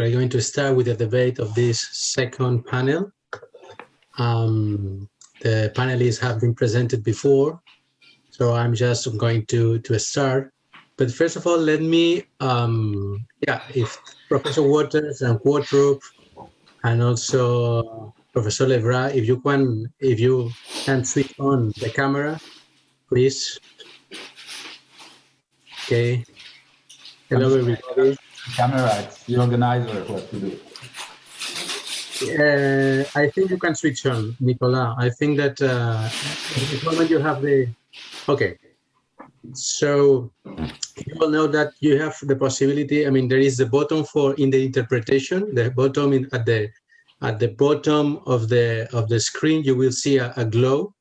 we're going to start with the debate of this second panel. Um, the panelists have been presented before, so I'm just going to, to start. But first of all, let me, um, yeah, if Professor Waters and Qvortrup and also Professor Levrat, if you can, if you can switch on the camera, please. Okay. Hello, everybody. Camera, it's the organizer what to do. Uh, I think you can switch on, Nicola. I think that uh, the moment you have the. Okay. So you will know that you have the possibility. I mean, there is the bottom for in the interpretation. The bottom in, at the at the bottom of the of the screen, you will see a, a glow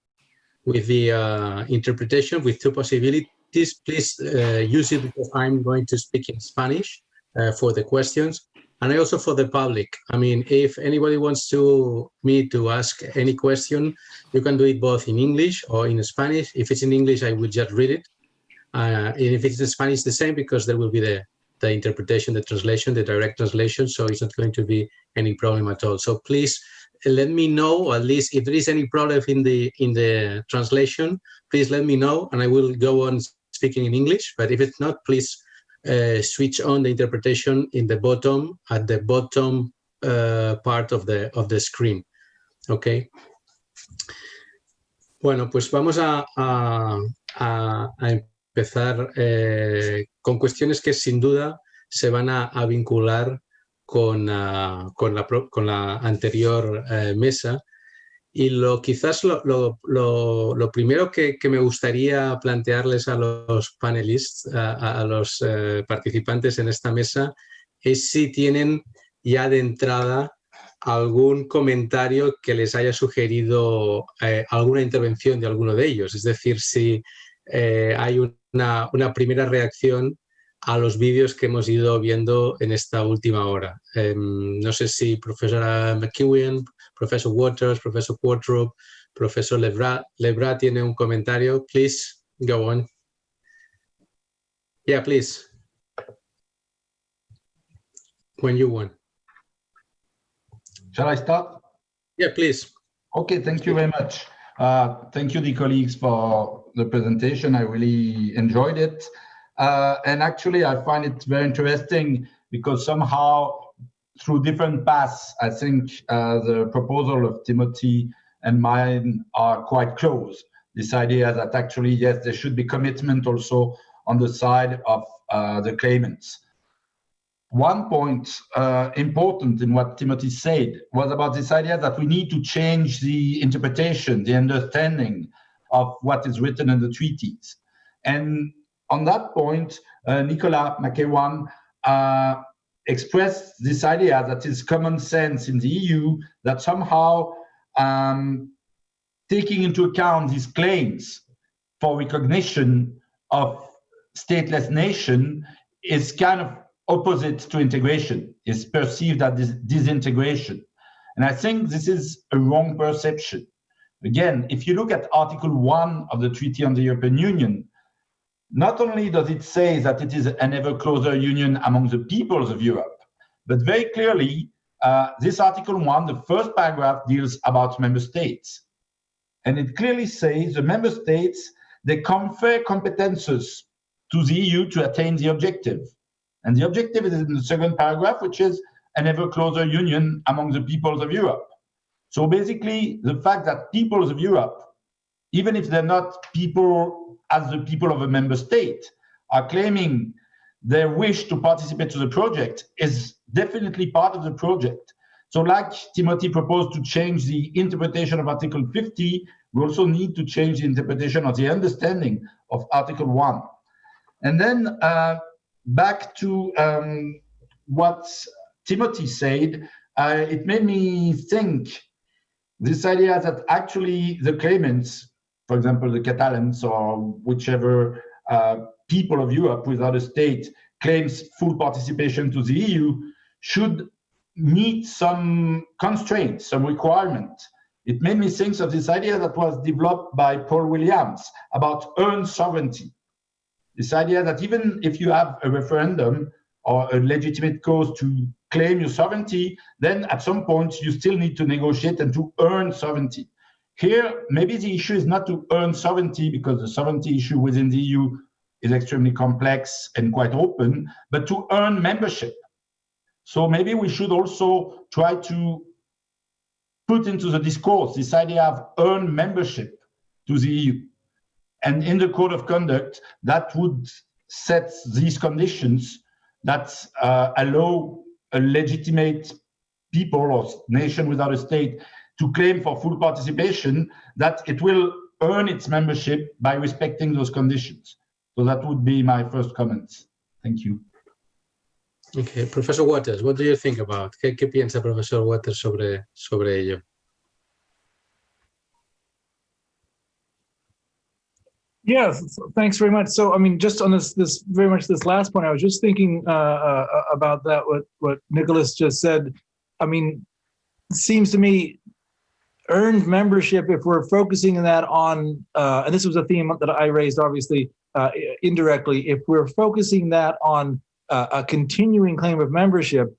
with the uh, interpretation with two possibilities. Please uh, use it because I'm going to speak in Spanish for the questions and also for the public. I mean, if anybody wants to me to ask any question, you can do it both in English or in Spanish. If it's in English, I will just read it. Uh, and if it's in Spanish, the same because there will be the, the interpretation, the translation, the direct translation. So it's not going to be any problem at all. So please let me know, at least if there is any problem in the in the translation, please let me know and I will go on speaking in English. But if it's not, please uh, switch on the interpretation in the bottom, at the bottom uh, part of the, of the screen. Okay. Bueno, pues vamos a, a, a, a empezar eh, con cuestiones que sin duda se van a, vincular con, uh, con, la, con, la, anterior mesa y lo, quizás lo, primero que, me gustaría plantearles a los panelistas, a, los eh, participantes en esta mesa, es si tienen ya de entrada algún comentario que les haya sugerido eh, alguna intervención de alguno de ellos. Es decir, si eh, hay una, una, primera reacción a los vídeos que hemos ido viendo en esta última hora. Eh, no sé si profesora McEwen, profesor Waters, Professor Qvortrup, Professor Levrat, Levrat tiene un comentario. Please, go on. Yeah, please. When you want. Shall I start? Yeah, please. Okay, thank you very much. Uh, thank you, the colleagues, for the presentation. I really enjoyed it. Uh, and actually, I find it very interesting because somehow through different paths, I think uh, the proposal of Timothy and mine are quite close. This idea that actually, yes, there should be commitment also on the side of uh, the claimants. One point uh, important in what Timothy said was about this idea that we need to change the interpretation, the understanding of what is written in the treaties. And on that point, uh, Nicola McEwen uh, expressed this idea that is common sense in the EU that somehow um, taking into account these claims for recognition of stateless nation is kind of opposite to integration, is perceived as disintegration. And I think this is a wrong perception. Again, if you look at Article 1 of the Treaty on the European Union, not only does it say that it is an ever closer union among the peoples of Europe, but very clearly, uh, this Article 1, the first paragraph, deals about member states. And it clearly says the member states, they confer competences to the EU to attain the objective. And the objective is in the second paragraph, which is an ever closer union among the peoples of Europe. So basically, the fact that peoples of Europe, even if they're not people as the people of a member state are claiming their wish to participate to the project is definitely part of the project. So like Timothy proposed to change the interpretation of Article 50, we also need to change the interpretation of the understanding of Article 1. And then uh, back to um, what Timothy said, uh, it made me think this idea that actually the claimants for example, the Catalans or whichever uh, people of Europe without a state claims full participation to the EU should meet some constraints, some requirement. It made me think of this idea that was developed by Paul Williams about earned sovereignty. This idea that even if you have a referendum, or a legitimate cause to claim your sovereignty, then at some point you still need to negotiate and to earn sovereignty. Here, maybe the issue is not to earn sovereignty because the sovereignty issue within the EU is extremely complex and quite open, but to earn membership. So maybe we should also try to put into the discourse this idea of earned membership to the EU. And in the code of conduct, that would set these conditions that uh, allow a legitimate people or nation without a state to claim for full participation, that it will earn its membership by respecting those conditions. So that would be my first comments. Thank you. Okay, Professor Waters, what do you think about? ¿Qué, qué piensa Profesor Waters sobre, sobre ello? Yes, thanks very much. So, I mean, just on this, this very much this last point, I was just thinking uh, uh, about that. What what Nicholas just said. I mean, seems to me earned membership. If we're focusing that on, uh, and this was a theme that I raised, obviously uh, indirectly. If we're focusing that on uh, a continuing claim of membership,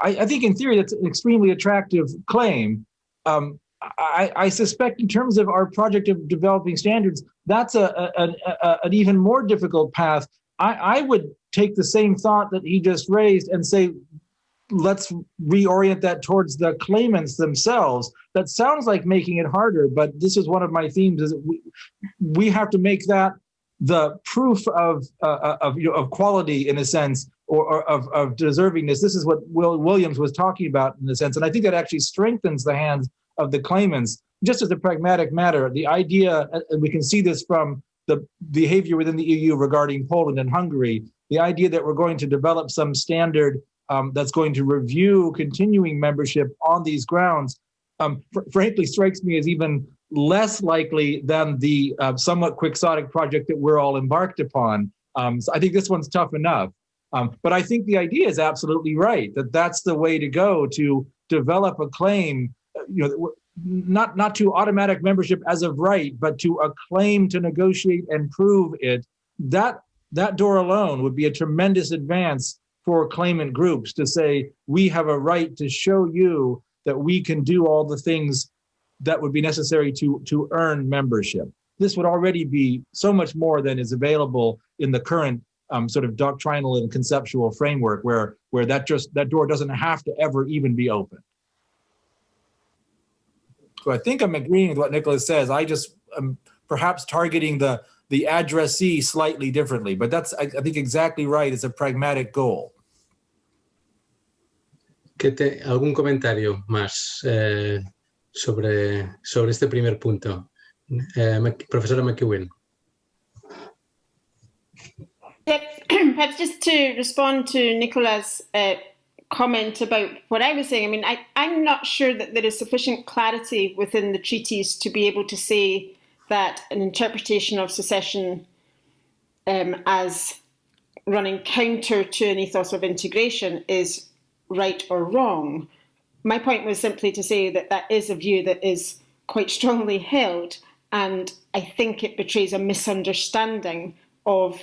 I, I, think in theory that's an extremely attractive claim. Um, I, I, suspect in terms of our project of developing standards, that's a, a, a an even more difficult path. I, I, would take the same thought that he just raised and say, let's reorient that towards the claimants themselves. That sounds like making it harder, but this is one of my themes: is we we have to make that the proof of uh, of you know, of quality in a sense, or, or of of deservingness. This is what Will Williams was talking about in a sense, and I think that actually strengthens the hands of the claimants. Just as a pragmatic matter, the idea, and we can see this from the behavior within the EU regarding Poland and Hungary, the idea that we're going to develop some standard um, that's going to review continuing membership on these grounds, um, fr frankly strikes me as even less likely than the uh, somewhat quixotic project that we're all embarked upon. Um, so I think this one's tough enough. Um, but I think the idea is absolutely right, that that's the way to go to develop a claim you know, not not to automatic membership as of right, but to a claim to negotiate and prove it. That that door alone would be a tremendous advance for claimant groups to say we have a right to show you that we can do all the things that would be necessary to to earn membership. This would already be so much more than is available in the current um, sort of doctrinal and conceptual framework, where where that just that door doesn't have to ever even be open. So I think I'm agreeing with what Nicholas says. I just am perhaps targeting the the addressee slightly differently, but that's I, I think exactly right. It's a pragmatic goal. ¿Qué te, ¿Algún comentario más eh, sobre, sobre este primer punto? Eh, profesora McEwen. Perhaps just to respond to Nicola's uh, comment about what I was saying. I mean, I, I'm not sure that there is sufficient clarity within the treaties to be able to say that an interpretation of secession um, as running counter to an ethos of integration is right or wrong. My point was simply to say that that is a view that is quite strongly held, and I think it betrays a misunderstanding of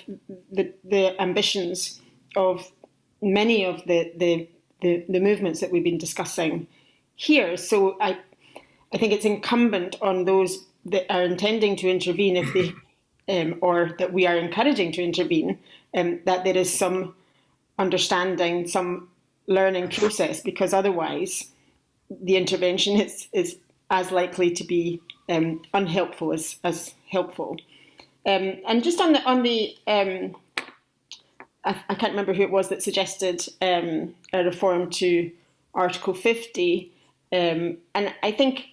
the, the ambitions of many of the, the the, the movements that we've been discussing here. So I, I think it's incumbent on those that are intending to intervene if they, um, or that we are encouraging to intervene, um, that there is some understanding, some learning process, because otherwise the intervention is, is as likely to be um, unhelpful as, as helpful. Um, and just on the, on the um, I, I can't remember who it was that suggested um, a reform to Article 50. Um, and I think,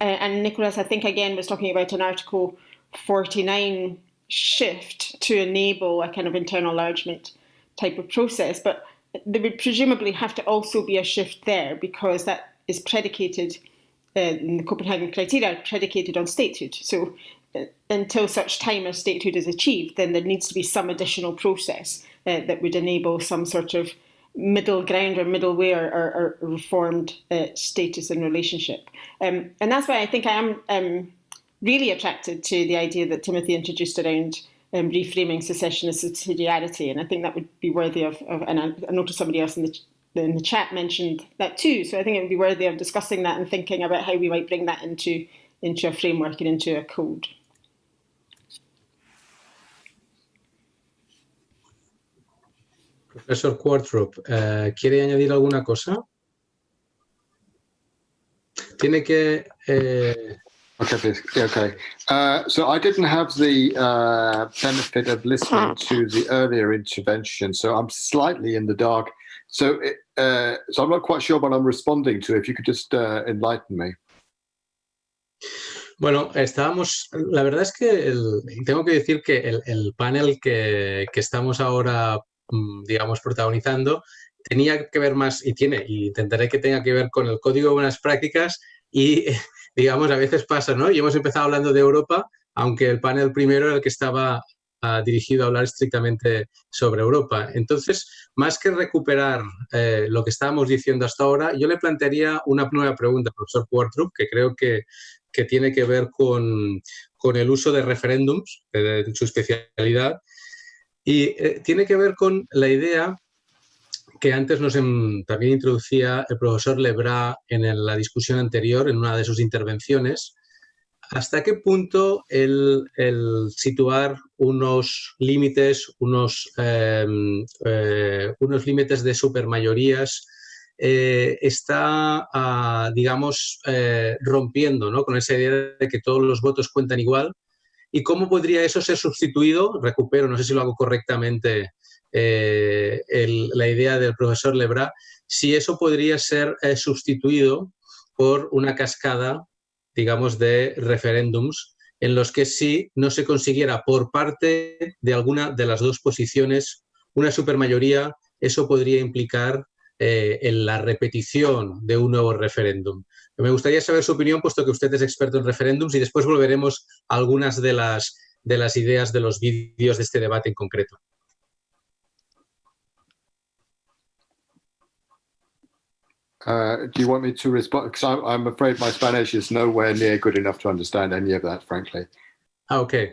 uh, and Nicholas, I think again was talking about an Article 49 shift to enable a kind of internal enlargement type of process. But there would presumably have to also be a shift there because that is predicated, uh, in the Copenhagen criteria, predicated on statehood. So until such time as statehood is achieved, then there needs to be some additional process uh, that would enable some sort of middle ground or middle way or, or, or reformed uh, status and relationship. Um, and that's why I think I am um, really attracted to the idea that Timothy introduced around um, reframing secession as subsidiarity. And I think that would be worthy of, of and I, noticed somebody else in the, in the chat mentioned that too. So I think it would be worthy of discussing that and thinking about how we might bring that into, into a framework and into a code. Profesor Qvortrup, uh, ¿quiere añadir alguna cosa? Tiene que... Eh... Okay, please. Yeah, okay. Uh, so I didn't have the uh, benefit of listening to the earlier intervention, so I'm slightly in the dark. So, uh, so I'm not quite sure what I'm responding to. If you could just uh, enlighten me. Bueno, estábamos, la verdad es que el, tengo que decir que el, el panel que, que, estamos ahora, mm, digamos, protagonizando, tenía que ver más, y tiene, y intentaré que tenga que ver con el código de buenas prácticas y, digamos, a veces pasa, ¿no? Y hemos empezado hablando de Europa, aunque el panel primero era el que estaba uh, dirigido a hablar estrictamente sobre Europa. Entonces, más que recuperar eh, lo que estábamos diciendo hasta ahora, yo le plantearía una nueva pregunta, profesor Quartrup, que creo que que tiene que ver con, con el uso de referéndums, de, de su especialidad, y eh, tiene que ver con la idea que antes nos en, también introducía el profesor Lebras en la discusión anterior, en una de sus intervenciones, hasta qué punto el, situar unos límites, unos, eh, eh, unos límites de supermayorías eh, está, uh, digamos, eh, rompiendo ¿no? con esa idea de que todos los votos cuentan igual. ¿Y cómo podría eso ser sustituido? Recupero, no sé si lo hago correctamente, eh, la idea del profesor Lebras, si eso podría ser eh, sustituido por una cascada, digamos, de referéndums en los que si no se consiguiera por parte de alguna de las dos posiciones una supermayoría, eso podría implicar eh, en la repetición de un nuevo referéndum. Me gustaría saber su opinión, puesto que usted es experto en referéndums, y después volveremos a algunas de las, de las ideas de los vídeos de este debate en concreto. Uh, do you want me to respond? Because I'm, I'm afraid my Spanish is nowhere near good enough to understand any of that, frankly. Okay.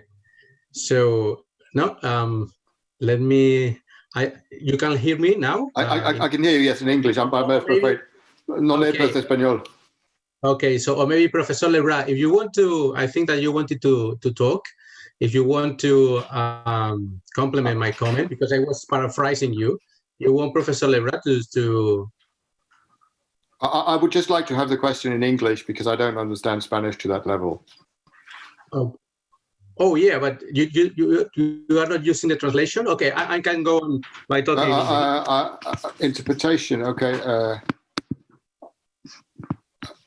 So, no, um, let me I, you can hear me now? I, I, I can hear you, yes, in English. I'm, I'm afraid. No okay. español. Okay, so or maybe Professor Levrat, if you want to, I think that you wanted to, to talk, if you want to um, complement my comment, because I was paraphrasing you, you want Professor Levrat to, to I, I, would just like to have the question in English because I don't understand Spanish to that level. Oh, Oh yeah, but you you you, you are not using the translation. Okay, I, I can go on by talking. Uh, uh, uh, interpretation. Okay. Uh,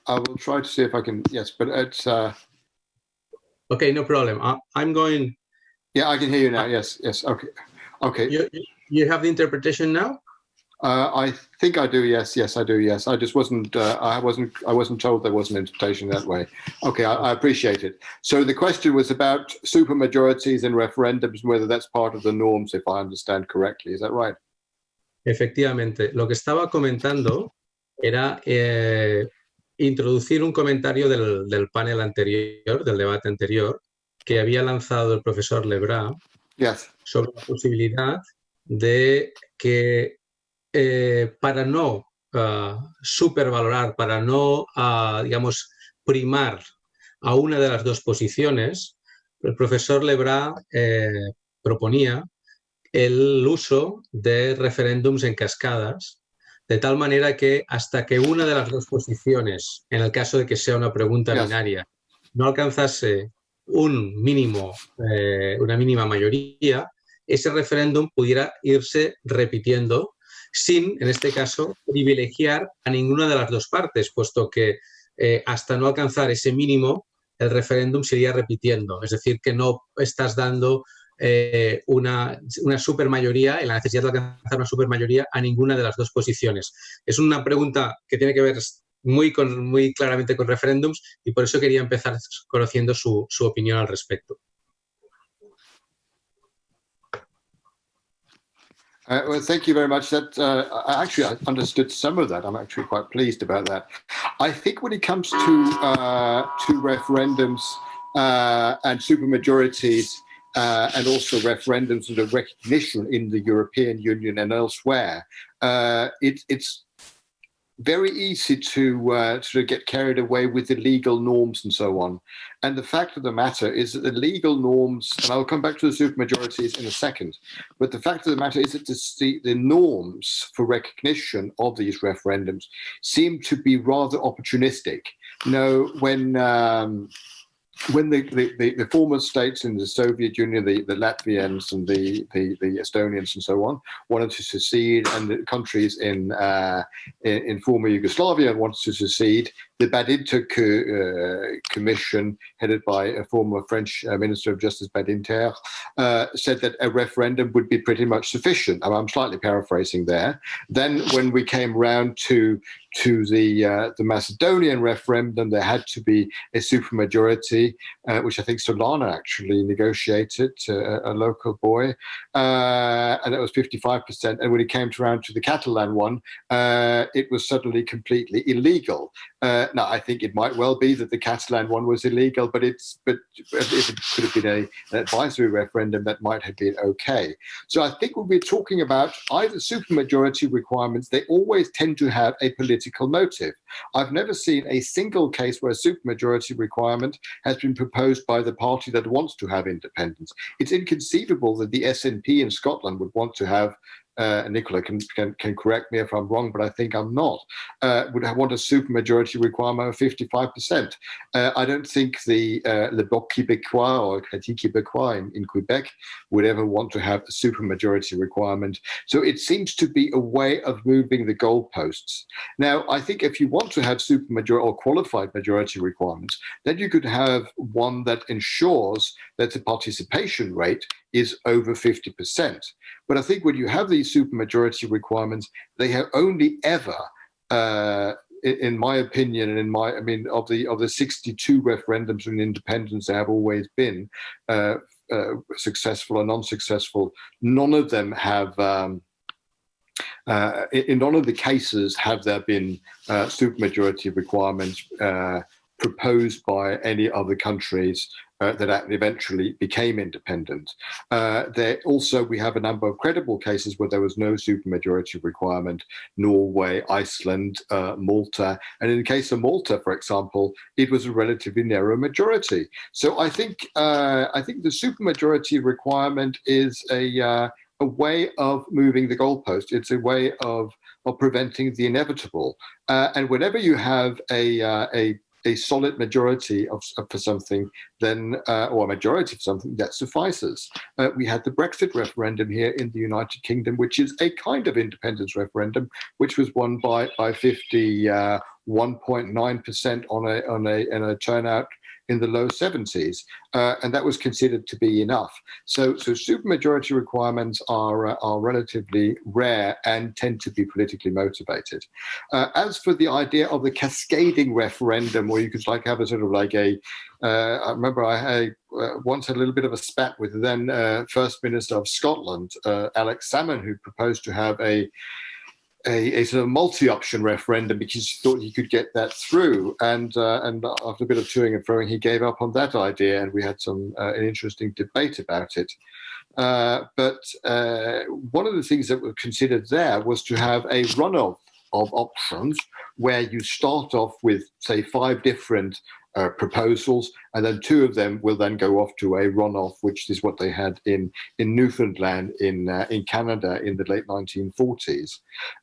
I will try to see if I can. Yes, but it's. Uh, okay, no problem. I, I'm going. Yeah, I can hear you now. Yes, yes. Okay, okay. You you have the interpretation now. Uh, I think I do. Yes, yes, I do. Yes, I just wasn't. Uh, I wasn't. I wasn't told there was an interpretation that way. Okay, I, I appreciate it. So the question was about super majorities and referendums, whether that's part of the norms, if I understand correctly. Is that right? Efectivamente, lo que estaba comentando era eh, introducir un comentario del, del, panel anterior, del debate anterior, que había lanzado el profesor Levrat yes. sobre la posibilidad de que eh, para no uh, supervalorar, para no, uh, digamos, primar a una de las dos posiciones, el profesor Lebras eh, proponía el uso de referéndums en cascadas, de tal manera que hasta que una de las dos posiciones, en el caso de que sea una pregunta binaria, no alcanzase un mínimo, eh, una mínima mayoría, ese referéndum pudiera irse repitiendo sin, en este caso, privilegiar a ninguna de las dos partes, puesto que eh, hasta no alcanzar ese mínimo, el referéndum sería repitiendo. Es decir, que no estás dando eh, una, una supermayoría, en la necesidad de alcanzar una supermayoría a ninguna de las dos posiciones. Es una pregunta que tiene que ver muy, con, muy claramente con referéndums y por eso quería empezar conociendo su, su opinión al respecto. Uh, well, thank you very much. That uh, actually I understood some of that. I'm actually quite pleased about that. I think when it comes to uh, to referendums uh, and supermajorities, uh, and also referendums and a recognition in the European Union and elsewhere, uh, it, it's very easy to uh, sort of get carried away with the legal norms and so on. And the fact of the matter is that the legal norms, and I'll come back to the supermajorities in a second, but the fact of the matter is that the, the norms for recognition of these referendums seem to be rather opportunistic. You know, when um, when the, the, the, the, former states in the Soviet Union, the, the Latvians and the, the, the Estonians and so on, wanted to secede, and the countries in, uh, in, in former Yugoslavia wanted to secede, the Badinter co uh, Commission, headed by a former French uh, Minister of Justice Badinter, uh, said that a referendum would be pretty much sufficient. I'm slightly paraphrasing there. Then when we came round to to the uh, the Macedonian referendum, there had to be a supermajority, uh, which I think Solana actually negotiated, uh, a local boy, and it was 55%. And when it came around to the Catalan one, it was suddenly completely illegal. Uh, now, I think it might well be that the Catalan one was illegal, but it's but if it could have been a, an advisory referendum, that might have been okay. So I think when we're talking about either supermajority requirements, they always tend to have a political motive. I've never seen a single case where a supermajority requirement has been proposed by the party that wants to have independence. It's inconceivable that the SNP in Scotland would want to have uh, Nicola can, can, can correct me if I'm wrong, but I think I'm not, uh, would want a supermajority requirement of 55%. Uh, I don't think the uh, Le Bloc Québécois or Crédit Québécois in, in Quebec would ever want to have a supermajority requirement. So it seems to be a way of moving the goalposts. Now, I think if you want to have supermajority or qualified majority requirements, then you could have one that ensures that the participation rate is over 50%. But I think when you have these supermajority requirements, they have only ever, uh, in my opinion, and in my, I mean, of the of the 62 referendums on independence, they have always been uh, uh, successful and unsuccessful. None of them have. Um, uh, in none of the cases have there been uh, supermajority requirements uh, proposed by any other countries uh, that eventually became independent. Uh, there also, we have a number of credible cases where there was no supermajority requirement, Norway, Iceland, uh, Malta. And in the case of Malta, for example, it was a relatively narrow majority. So I think, uh, I think the supermajority requirement is a, uh, a way of moving the goalpost. It's a way of, of preventing the inevitable. Uh, and whenever you have a, a a solid majority of, for something, then uh, or a majority of something that suffices. Uh, we had the Brexit referendum here in the United Kingdom, which is a kind of independence referendum, which was won by by 50. Uh, 1.9% on a on a, on a turnout in the low 70s, uh, and that was considered to be enough. So, so supermajority requirements are uh, are relatively rare and tend to be politically motivated. Uh, as for the idea of the cascading referendum, where you could like have a sort of like a, uh, I remember I uh, once had a little bit of a spat with the then uh, First Minister of Scotland, Alex Salmond, who proposed to have a a, a, sort of multi-option referendum because he thought he could get that through. And uh, and after a bit of toing and froing, he gave up on that idea, and we had some uh, an interesting debate about it. Uh, but uh, one of the things that were considered there was to have a runoff of options where you start off with, say, five different uh, proposals, and then two of them will then go off to a runoff, which is what they had in in Newfoundland in uh, in Canada in the late 1940s.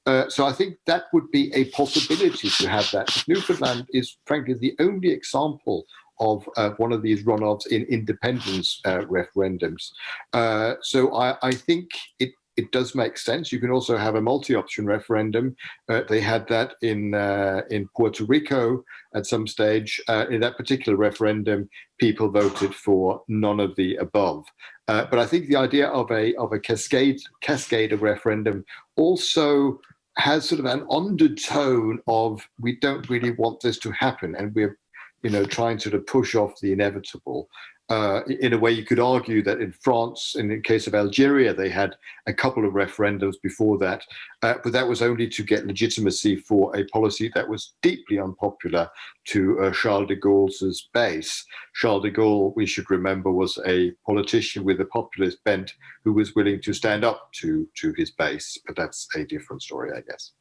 Uh, so I think that would be a possibility to have that. Newfoundland is frankly the only example of uh, one of these runoffs in independence uh, referendums. Uh, so I, I, think it it does make sense. You can also have a multi-option referendum. Uh, they had that in uh, in Puerto Rico at some stage. Uh, in that particular referendum, people voted for none of the above. Uh, but I think the idea of a of a cascade cascade of referendum also has sort of an undertone of we don't really want this to happen, and we're you know trying to sort of push off the inevitable. Uh, in a way, you could argue that in France, in the case of Algeria, they had a couple of referendums before that, uh, but that was only to get legitimacy for a policy that was deeply unpopular to uh, Charles de Gaulle's base. Charles de Gaulle, we should remember, was a politician with a populist bent who was willing to stand up to, to his base, but that's a different story, I guess.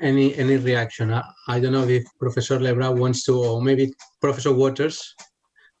Any any reaction? I, I don't know if Professor Levrat wants to, or maybe Professor Waters,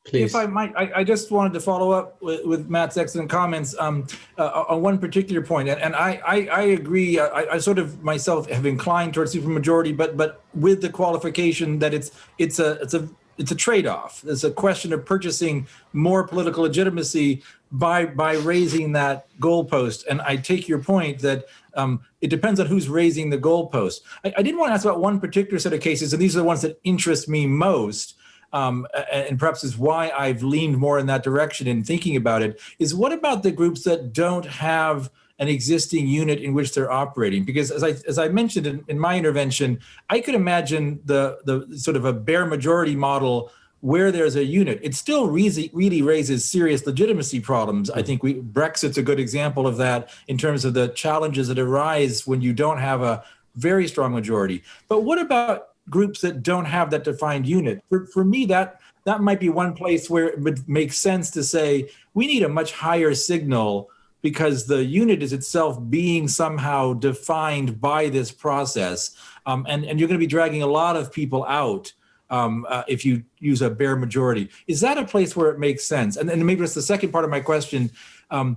please. If I might, I, I just wanted to follow up with, with Matt's excellent comments um, uh, on one particular point, and, and I, I, I agree. I, I sort of myself have inclined towards supermajority, but but with the qualification that it's it's a it's a it's a trade-off. It's a question of purchasing more political legitimacy by by raising that goalpost. And I take your point that um, it depends on who's raising the goalpost. I, I did want to ask about one particular set of cases, and these are the ones that interest me most. Um, and perhaps is why I've leaned more in that direction in thinking about it, is what about the groups that don't have an existing unit in which they're operating. Because as I, as I mentioned in, in my intervention, I could imagine the, the sort of a bare majority model where there's a unit, it still really, really raises serious legitimacy problems. I think we Brexit's a good example of that in terms of the challenges that arise when you don't have a very strong majority. But what about groups that don't have that defined unit? For, for me, that that might be one place where it would make sense to say we need a much higher signal because the unit is itself being somehow defined by this process. Um, and, and you're going to be dragging a lot of people out um, uh, if you use a bare majority. Is that a place where it makes sense? And then maybe that's the second part of my question um,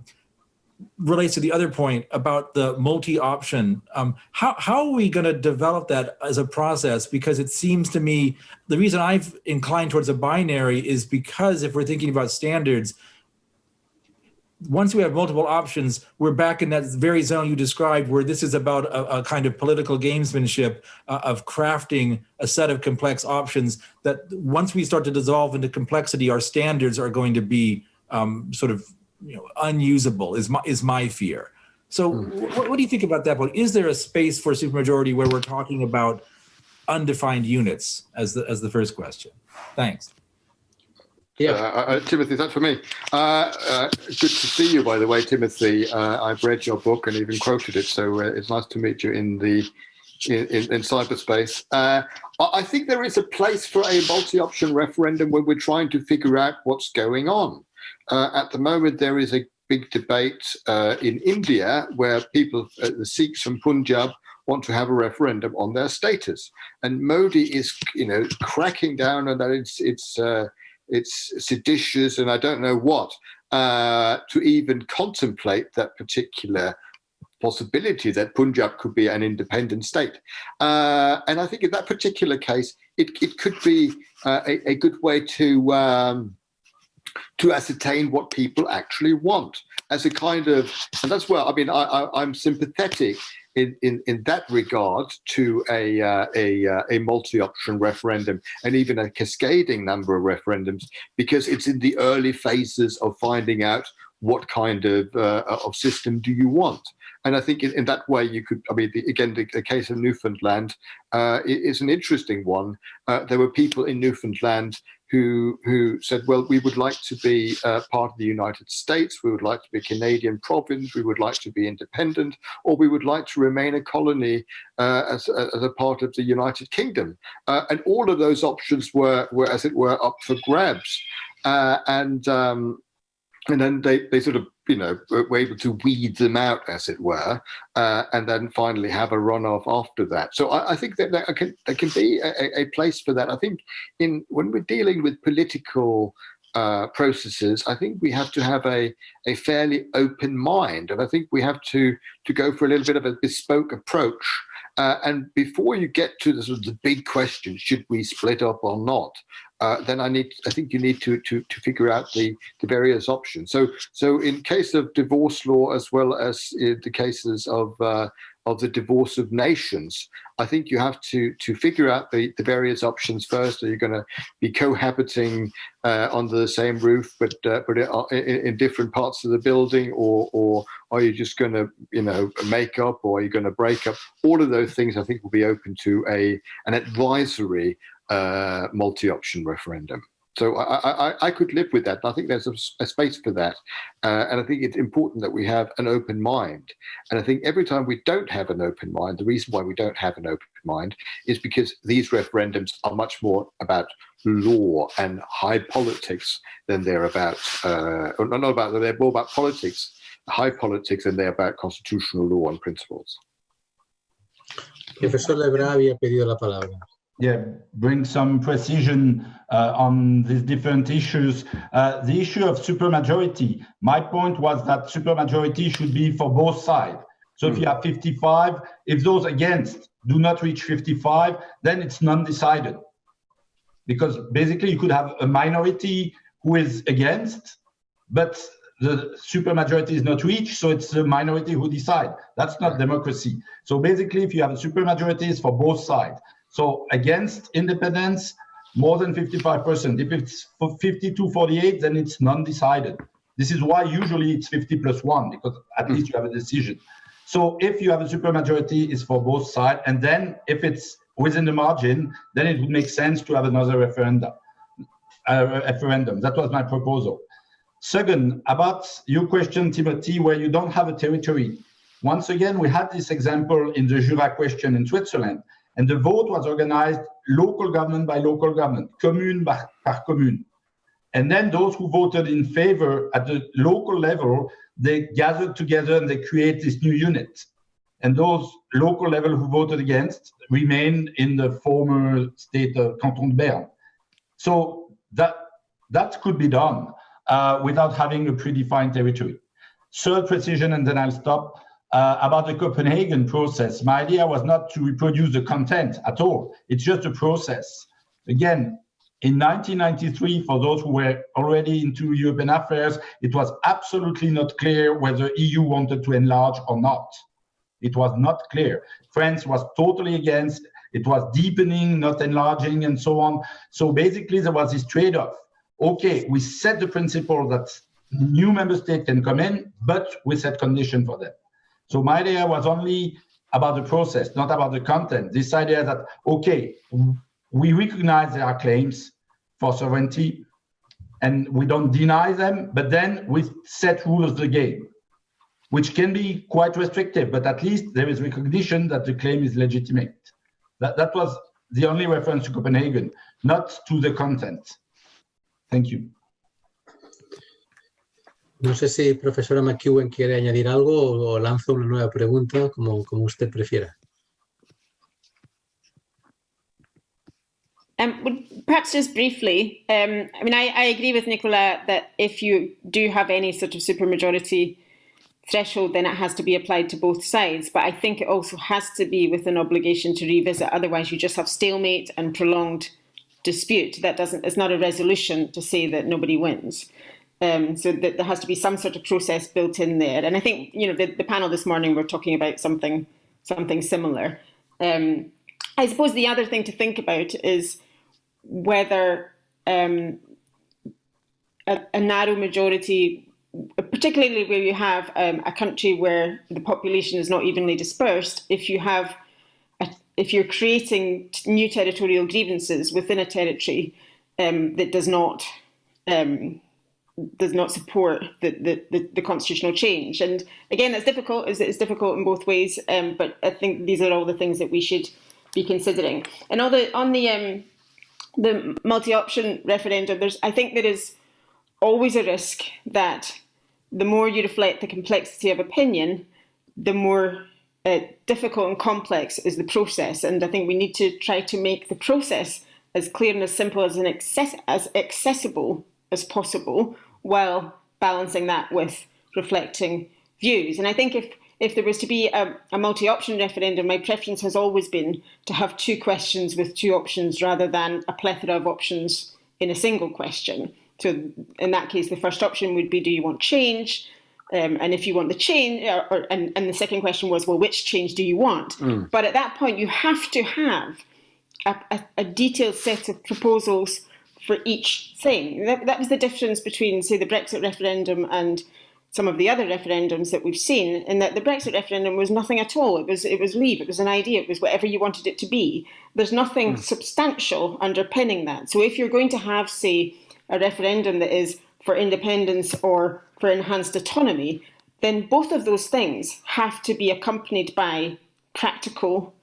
relates to the other point about the multi-option. Um, how, how are we going to develop that as a process? Because it seems to me, the reason I've inclined towards a binary is because if we're thinking about standards, once we have multiple options, we're back in that very zone you described where this is about a, a kind of political gamesmanship uh, of crafting a set of complex options that once we start to dissolve into complexity, our standards are going to be um, sort of you know, unusable is my, is my fear. So hmm. what, what do you think about that point? Is there a space for supermajority where we're talking about undefined units as the, as the first question? Thanks. Yeah, uh, uh, Timothy, that's for me. Uh, uh, good to see you, by the way, Timothy. Uh, I've read your book and even quoted it, so uh, it's nice to meet you in the in, in, in cyberspace. I think there is a place for a multi-option referendum when we're trying to figure out what's going on. at the moment, there is a big debate in India where people, the Sikhs from Punjab, want to have a referendum on their status, and Modi is, you know, cracking down on that. It's it's it's seditious and I don't know what, uh, to even contemplate that particular possibility that Punjab could be an independent state. Uh, and I think in that particular case, it, it could be uh, a, a, good way to um, to ascertain what people actually want as a kind of, and that's where, I mean, I, I, I'm sympathetic in, in, in that regard to a, uh, a, uh, a multi-option referendum and even a cascading number of referendums because it's in the early phases of finding out what kind of, uh, of system do you want. And I think in, in that way you could, I mean, the, again, the, the, case of Newfoundland uh, is an interesting one. Uh, there were people in Newfoundland who who said, well, we would like to be uh, part of the United States, we would like to be a Canadian province, we would like to be independent, or we would like to remain a colony uh, as, as, a part of the United Kingdom. Uh, and all of those options were, were, as it were, up for grabs. Uh, and um, and then they, they sort of you know were able to weed them out as it were uh, and then finally have a runoff after that. So i, I think that there can, there can be a, a, place for that. I think in when we're dealing with political uh, processes i think we have to have a a fairly open mind. And i think we have to to go for a little bit of a bespoke approach uh, and before you get to the sort of the big question, should we split up or not? Uh, then I need, I think you need to to to figure out the the various options. So so in case of divorce law as well as in the cases of uh, of the divorce of nations, I think you have to to figure out the, the various options first. Are you going to be cohabiting uh, under the same roof, but uh, but uh, in, in, different parts of the building, or or are you just going to you know make up, or are you going to break up? All of those things I think will be open to a an advisory uh, multi-option referendum. So I, I, I, could live with that. I think there's a, a space for that. Uh, and I think it's important that we have an open mind. And I think every time we don't have an open mind, the reason why we don't have an open mind is because these referendums are much more about law and high politics than they're about, uh, not about, they're more about politics, high politics than they're about constitutional law and principles. Profesor Levrat había pedido la palabra. Yeah, bring some precision uh, on these different issues. Uh, the issue of supermajority, my point was that supermajority should be for both sides. So mm. if you have 55, if those against do not reach 55, then it's non-decided. Because basically you could have a minority who is against, but the supermajority is not reached, so it's the minority who decide. That's not democracy. So basically, if you have a supermajority, it's for both sides. So against independence, more than 55%. If it's 52, 48, then it's non-decided. This is why usually it's 50 plus one, because at least you have a decision. So if you have a supermajority, it's for both sides. And then if it's within the margin, then it would make sense to have another referendum. Uh, referendum. That was my proposal. Second, about your question, Timothy, where you don't have a territory. Once again, we had this example in the Jura question in Switzerland. And the vote was organized local government by local government, commune by, commune. And then those who voted in favor at the local level, they gathered together and they create this new unit. And those local level who voted against remain in the former state of Canton de Berne. So that, that could be done uh, without having a predefined territory. Third precision, and then I'll stop uh, about the Copenhagen process. My idea was not to reproduce the content at all. It's just a process. Again, in 1993, for those who were already into European affairs, it was absolutely not clear whether EU wanted to enlarge or not. It was not clear. France was totally against. It was deepening, not enlarging, and so on. So basically, there was this trade-off. Okay, we set the principle that new member states can come in, but we set condition for them. So my idea was only about the process, not about the content. This idea that, okay, we recognize there are claims for sovereignty and we don't deny them, but then we set rules of the game, which can be quite restrictive, but at least there is recognition that the claim is legitimate. That, that was the only reference to Copenhagen, not to the content. Thank you. No sé si profesora McEwen quiere añadir algo o, lanzo una nueva pregunta, como, como usted prefiera. Um, perhaps just briefly, um, I mean, I, I, agree with Nicola that if you do have any sort of supermajority threshold, then it has to be applied to both sides. But I think it also has to be with an obligation to revisit. Otherwise, you just have stalemate and prolonged dispute. That doesn't. It's not a resolution to say that nobody wins. Um, so that there has to be some sort of process built in there. And I think you know the, the panel this morning we're talking about something something similar. Um, I suppose the other thing to think about is whether um, a, a, narrow majority, particularly where you have um, a country where the population is not evenly dispersed, if you have a, if you're creating new territorial grievances within a territory um, that does not um, does not support the, the, the, the, constitutional change. And again, that's difficult. It's, it's difficult in both ways. Um, but I think these are all the things that we should be considering. And on the on the um, the multi-option referendum, there's I think there is always a risk that the more you reflect the complexity of opinion, the more uh, difficult and complex is the process. And I think we need to try to make the process as clear and as simple as an access as accessible as possible while balancing that with reflecting views. And I think if if there was to be a, a multi-option referendum, my preference has always been to have two questions with two options rather than a plethora of options in a single question. So in that case, the first option would be, do you want change? Um, and if you want the change, or, or, and, and the second question was, well, which change do you want? Mm. But at that point, you have to have a, a, a detailed set of proposals for each thing. That, that was the difference between, say, the Brexit referendum and some of the other referendums that we've seen, in that the Brexit referendum was nothing at all. It was it was leave. It was an idea. It was whatever you wanted it to be. There's nothing mm. substantial underpinning that. So if you're going to have, say, a referendum that is for independence or for enhanced autonomy, then both of those things have to be accompanied by practical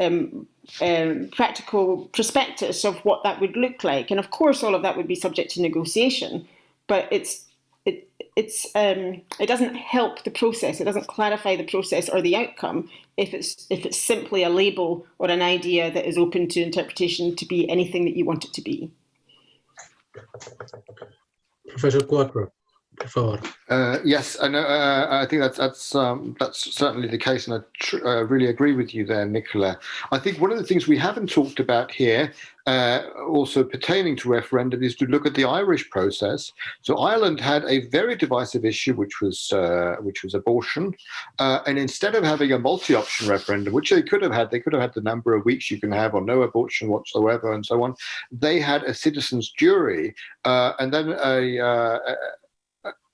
um, um, practical prospectus of what that would look like. And of course, all of that would be subject to negotiation, but it's it it's um, it doesn't help the process. It doesn't clarify the process or the outcome if it's if it's simply a label or an idea that is open to interpretation to be anything that you want it to be. Professor Quattro favor. Uh, yes, I know. Uh, I think that's that's um, that's certainly the case, and I uh, really agree with you there, Nicola. I think one of the things we haven't talked about here, uh, also pertaining to referendum, is to look at the Irish process. So Ireland had a very divisive issue, which was uh, which was abortion, uh, and instead of having a multi-option referendum, which they could have had, they could have had the number of weeks you can have or no abortion whatsoever, and so on. They had a citizens' jury, and then a, a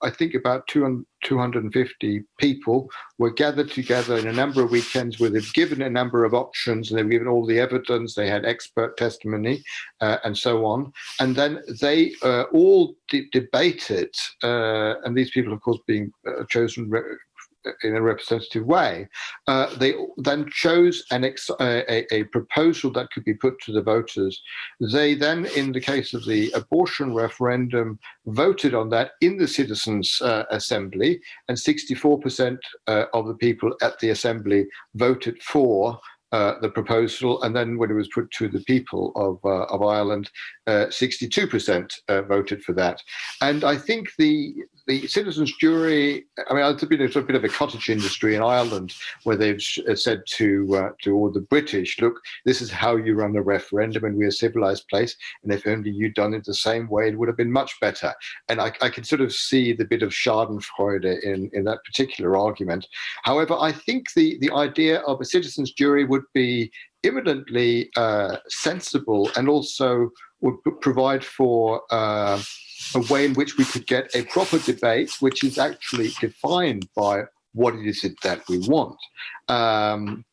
I think about 200, 250 people were gathered together in a number of weekends where they've given a number of options and they've given all the evidence, they had expert testimony uh, and so on. And then they uh, all de debated, uh, and these people, of course, being uh, chosen in a representative way, uh, they then chose an a, a, proposal that could be put to the voters. They then, in the case of the abortion referendum, voted on that in the Citizens' uh, Assembly, and 64% uh, of the people at the Assembly voted for uh, the proposal, and then when it was put to the people of uh, of Ireland, 62% uh, voted for that. And I think the the citizens' jury. I mean, it's a, a bit of a cottage industry in Ireland where they've uh, said to uh, to all the British, "Look, this is how you run a referendum, and we're a civilized place. And if only you'd done it the same way, it would have been much better." And I, I can sort of see the bit of Schadenfreude in in that particular argument. However, I think the the idea of a citizens' jury would be imminently uh, sensible and also would provide for uh, a way in which we could get a proper debate, which is actually defined by what it is that we want. Um,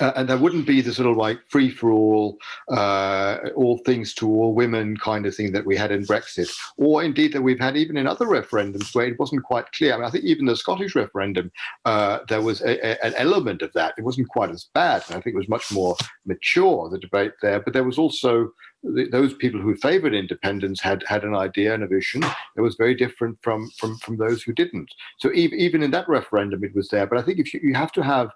uh, and there wouldn't be the sort of like free for all, uh, all things to all women kind of thing that we had in Brexit, or indeed that we've had even in other referendums where it wasn't quite clear. I, mean, I think even the Scottish referendum, uh, there was a, a, an element of that. It wasn't quite as bad. and I think it was much more mature, the debate there, but there was also those people who favored independence had had an idea and a vision that was very different from from from those who didn't. So even even in that referendum, it was there. But I think if you, you have to have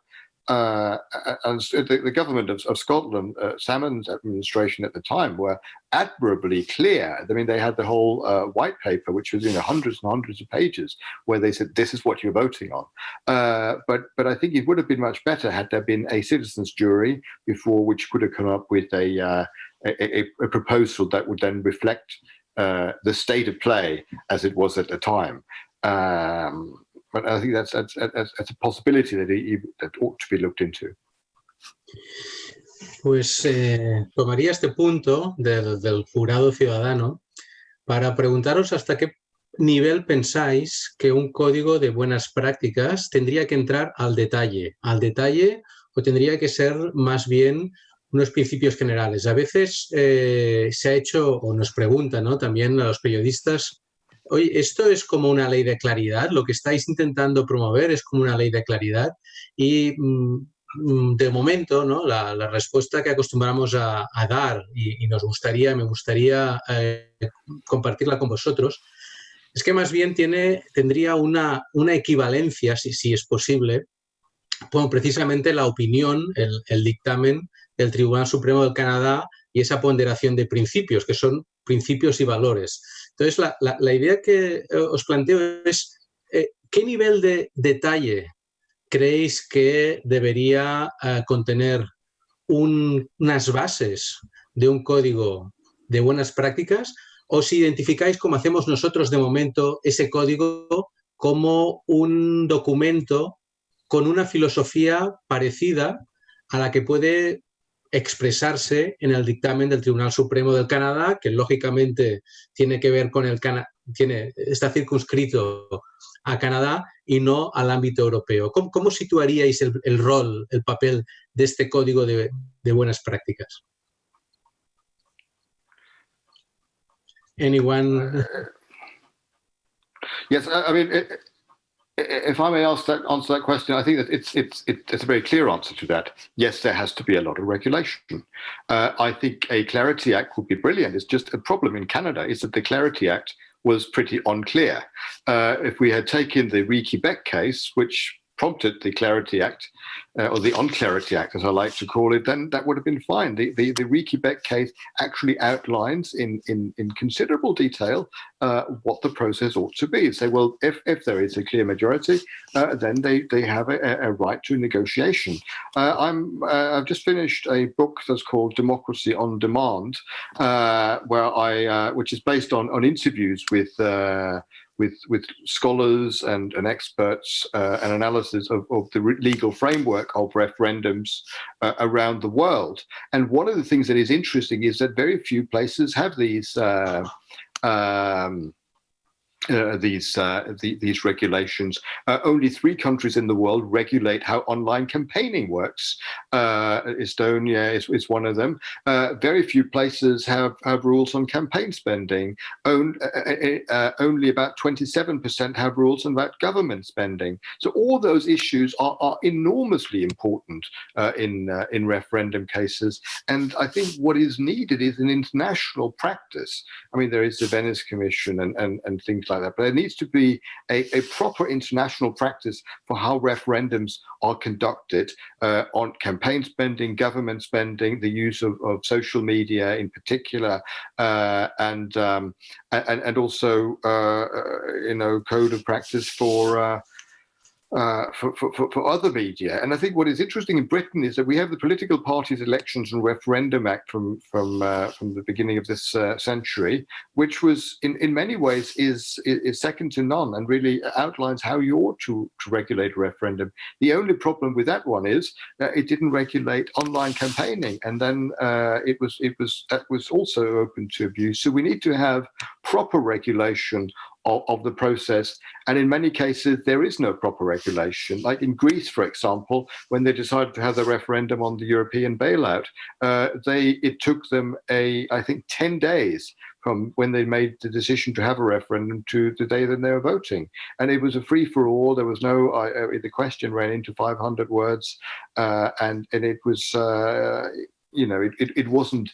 uh, and the, the, government of, of Scotland, uh, Salmond's administration at the time, were admirably clear. I mean, they had the whole uh, white paper, which was you know hundreds and hundreds of pages, where they said this is what you're voting on. Uh, but but I think it would have been much better had there been a citizens' jury before, which could have come up with a uh, a, a, proposal that would then reflect uh, the state of play as it was at the time. Um, but I think that's, that's, that's, that's a possibility that, it, that ought to be looked into. Pues eh, tomaría este punto del, del jurado ciudadano para preguntaros hasta qué nivel pensáis que un código de buenas prácticas tendría que entrar al detalle, al detalle o tendría que ser más bien unos principios generales. A veces eh, se ha hecho, o nos preguntan ¿no? también a los periodistas, oye, esto es como una ley de claridad, lo que estáis intentando promover es como una ley de claridad y mm, mm, de momento ¿no? la, respuesta que acostumbramos a, dar y, nos gustaría, me gustaría eh, compartirla con vosotros, es que más bien tiene, tendría una, una equivalencia, si, si es posible, bueno, precisamente la opinión, el, el dictamen del Tribunal Supremo del Canadá y esa ponderación de principios, que son principios y valores. Entonces, la, idea que eh, os planteo es, eh, ¿qué nivel de detalle creéis que debería eh, contener unas bases de un código de buenas prácticas? ¿O si identificáis, como hacemos nosotros de momento, ese código como un documento con una filosofía parecida a la que puede expresarse en el dictamen del Tribunal Supremo del Canadá, que lógicamente tiene que ver con el Canadá, está circunscrito a Canadá y no al ámbito europeo. ¿Cómo, situaríais el, rol, el papel de este código de, buenas prácticas? Anyone? Yes, I mean, if I may ask that, answer that question, I think that it's it's it's a very clear answer to that. Yes, there has to be a lot of regulation. Uh, I think a Clarity Act would be brilliant. It's just a problem in Canada is that the Clarity Act was pretty unclear. Uh, if we had taken the Re Quebec case, which prompted the Clarity Act, uh, or the Unclarity Act, as I like to call it, then that would have been fine. The the, the Re Quebec case actually outlines in in, in considerable detail uh, what the process ought to be. Say, well, if if there is a clear majority, uh, then they they have a, a right to negotiation. Uh, I'm uh, I've just finished a book that's called Democracy on Demand, uh, where I which is based on on interviews with with with scholars and, and experts uh, and analysis of, of the legal framework of referendums uh, around the world. And one of the things that is interesting is that very few places have these uh, um, uh, these uh, the, these regulations. Uh, only three countries in the world regulate how online campaigning works. Uh, Estonia is, is, one of them. Uh, very few places have, have rules on campaign spending. Uh, only about 27% have rules about government spending. So all those issues are, are enormously important in in referendum cases. And I think what is needed is an international practice. I mean, there is the Venice Commission and, and, and things like that. But there needs to be a, a proper international practice for how referendums are conducted uh, on campaign spending, government spending, the use of, of social media in particular, uh, and, um, and and also uh, uh you know code of practice for uh, for, for, for, other media. And I think what is interesting in Britain is that we have the Political Parties Elections and Referendum Act from from uh, from the beginning of this uh, century, which was in, in many ways is, is second to none and really outlines how you ought to, to regulate a referendum. The only problem with that one is that it didn't regulate online campaigning, and then uh, it was it was that was also open to abuse. So we need to have proper regulation of, of, the process. And in many cases, there is no proper regulation. Like in Greece, for example, when they decided to have the referendum on the European bailout, uh, they it took them a I think ten days from when they made the decision to have a referendum to the day that they were voting. And it was a free for all. There was no, uh, the question ran into 500 words uh, and, and it was, uh, you know, it, it, it wasn't,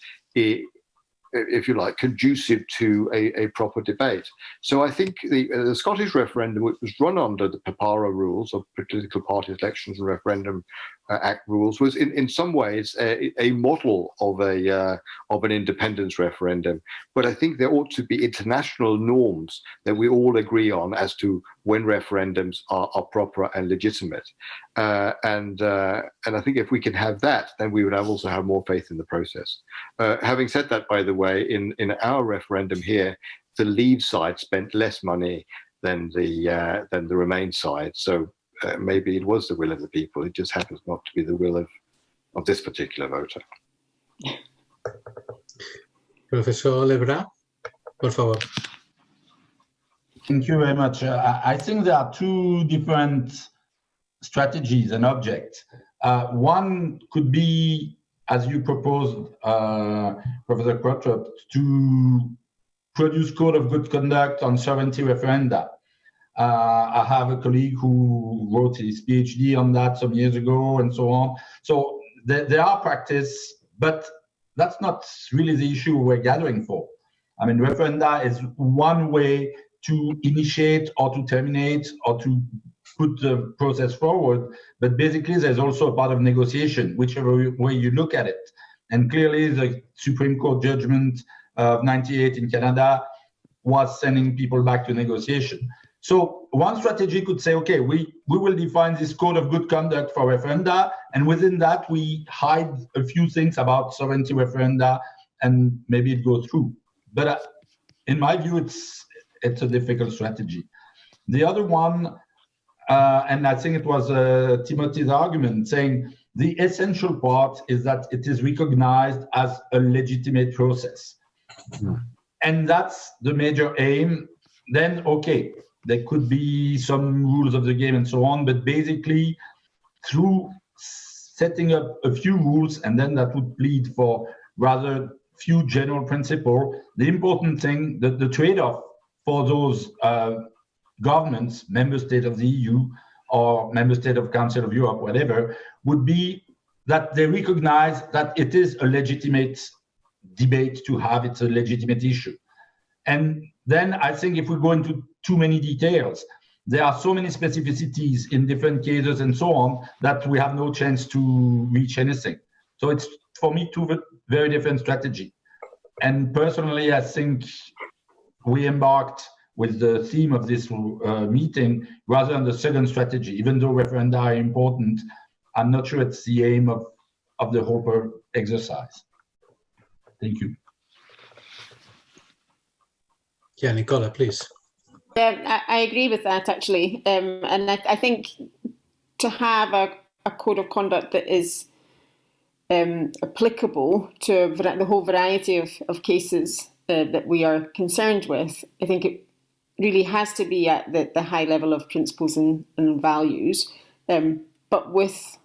if you like, conducive to a, a proper debate. So I think the, uh, the, Scottish referendum, which was run under the PPERA rules of political party elections and referendum Act rules, was in, in some ways a, a model of a uh, of an independence referendum. But I think there ought to be international norms that we all agree on as to when referendums are, are proper and legitimate. Uh, and uh, and I think if we can have that, then we would have also have more faith in the process. Uh, having said that, by the way, in in our referendum here, the Leave side spent less money than the uh, than the Remain side. So uh, maybe it was the will of the people. It just happens not to be the will of of this particular voter. Professor Levrat, por favor. Thank you very much. Uh, I think there are two different strategies and objects. Uh, one could be, as you proposed, uh, Professor Qvortrup, to produce code of good conduct on sovereignty referenda. Uh, I have a colleague who wrote his PhD on that some years ago and so on. So there, there are practice, but that's not really the issue we're gathering for. I mean, referenda is one way to initiate or to terminate or to put the process forward. But basically, there's also a part of negotiation, whichever way you look at it. And clearly, the Supreme Court judgment of 98 in Canada was sending people back to negotiation. So one strategy could say, okay, we, we will define this code of good conduct for referenda, and within that we hide a few things about sovereignty referenda, and maybe it goes through. But uh, in my view, it's it's a difficult strategy. The other one, uh, and I think it was uh, Timothy's argument, saying the essential part is that it is recognized as a legitimate process. And that's the major aim. Then, okay, there could be some rules of the game and so on, but basically through setting up a few rules, and then that would plead for rather few general principle. The important thing, the, the trade-off for those uh, governments, member state of the EU or member state of Council of Europe, whatever, would be that they recognize that it is a legitimate debate to have, it's a legitimate issue. And then I think if we go into too many details, there are so many specificities in different cases and so on that we have no chance to reach anything. So it's for me two very different strategy. And personally, I think we embarked with the theme of this uh, meeting rather than the second strategy, even though referenda are important, I'm not sure it's the aim of, of the whole exercise. Thank you. Yeah, Nicola, please. Yeah, I, I agree with that actually, um, and I, I, think to have a, a, code of conduct that is um, applicable to the whole variety of, of cases uh, that we are concerned with, I think it really has to be at the, the high level of principles and, and values, um, but with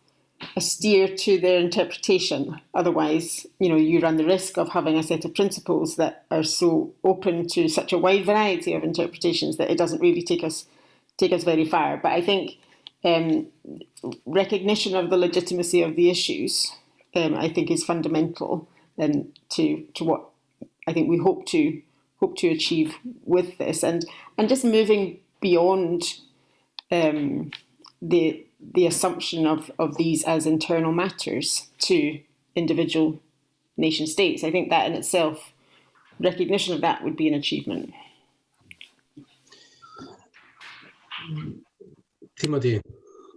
a steer to their interpretation. Otherwise, you know, you run the risk of having a set of principles that are so open to such a wide variety of interpretations that it doesn't really take us take us very far. But I think um, recognition of the legitimacy of the issues, um, I think, is fundamental and to to what I think we hope to hope to achieve with this, and and just moving beyond um, the the assumption of, of these as internal matters to individual nation states. I think that in itself, recognition of that would be an achievement. Timothy,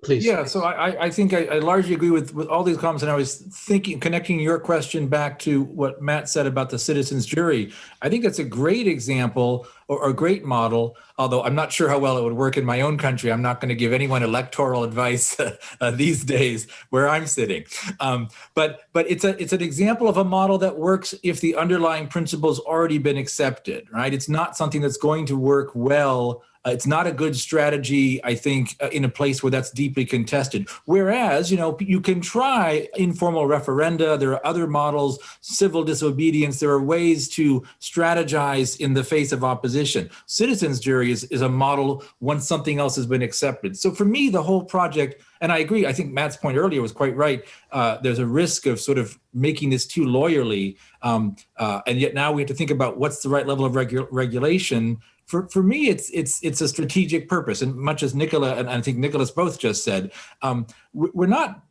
please. Yeah, so I, I think I, I, largely agree with, with all these comments. And I was thinking, connecting your question back to what Matt said about the citizens jury. I think that's a great example or a great model, although I'm not sure how well it would work in my own country. I'm not going to give anyone electoral advice uh, these days where I'm sitting. Um, but but it's a it's an example of a model that works if the underlying principles already been accepted, right? It's not something that's going to work well it's not a good strategy, I think, uh, in a place where that's deeply contested. Whereas, you know, you can try informal referenda. There are other models, civil disobedience. There are ways to strategize in the face of opposition. Citizens jury is, is a model once something else has been accepted. So for me, the whole project, and I agree, I think Matt's point earlier was quite right. Uh, there's a risk of sort of making this too lawyerly. Um, uh, and yet now we have to think about what's the right level of regu regulation for, for me, it's it's it's a strategic purpose, and much as Nicola and I think Nicholas both just said, um, we're not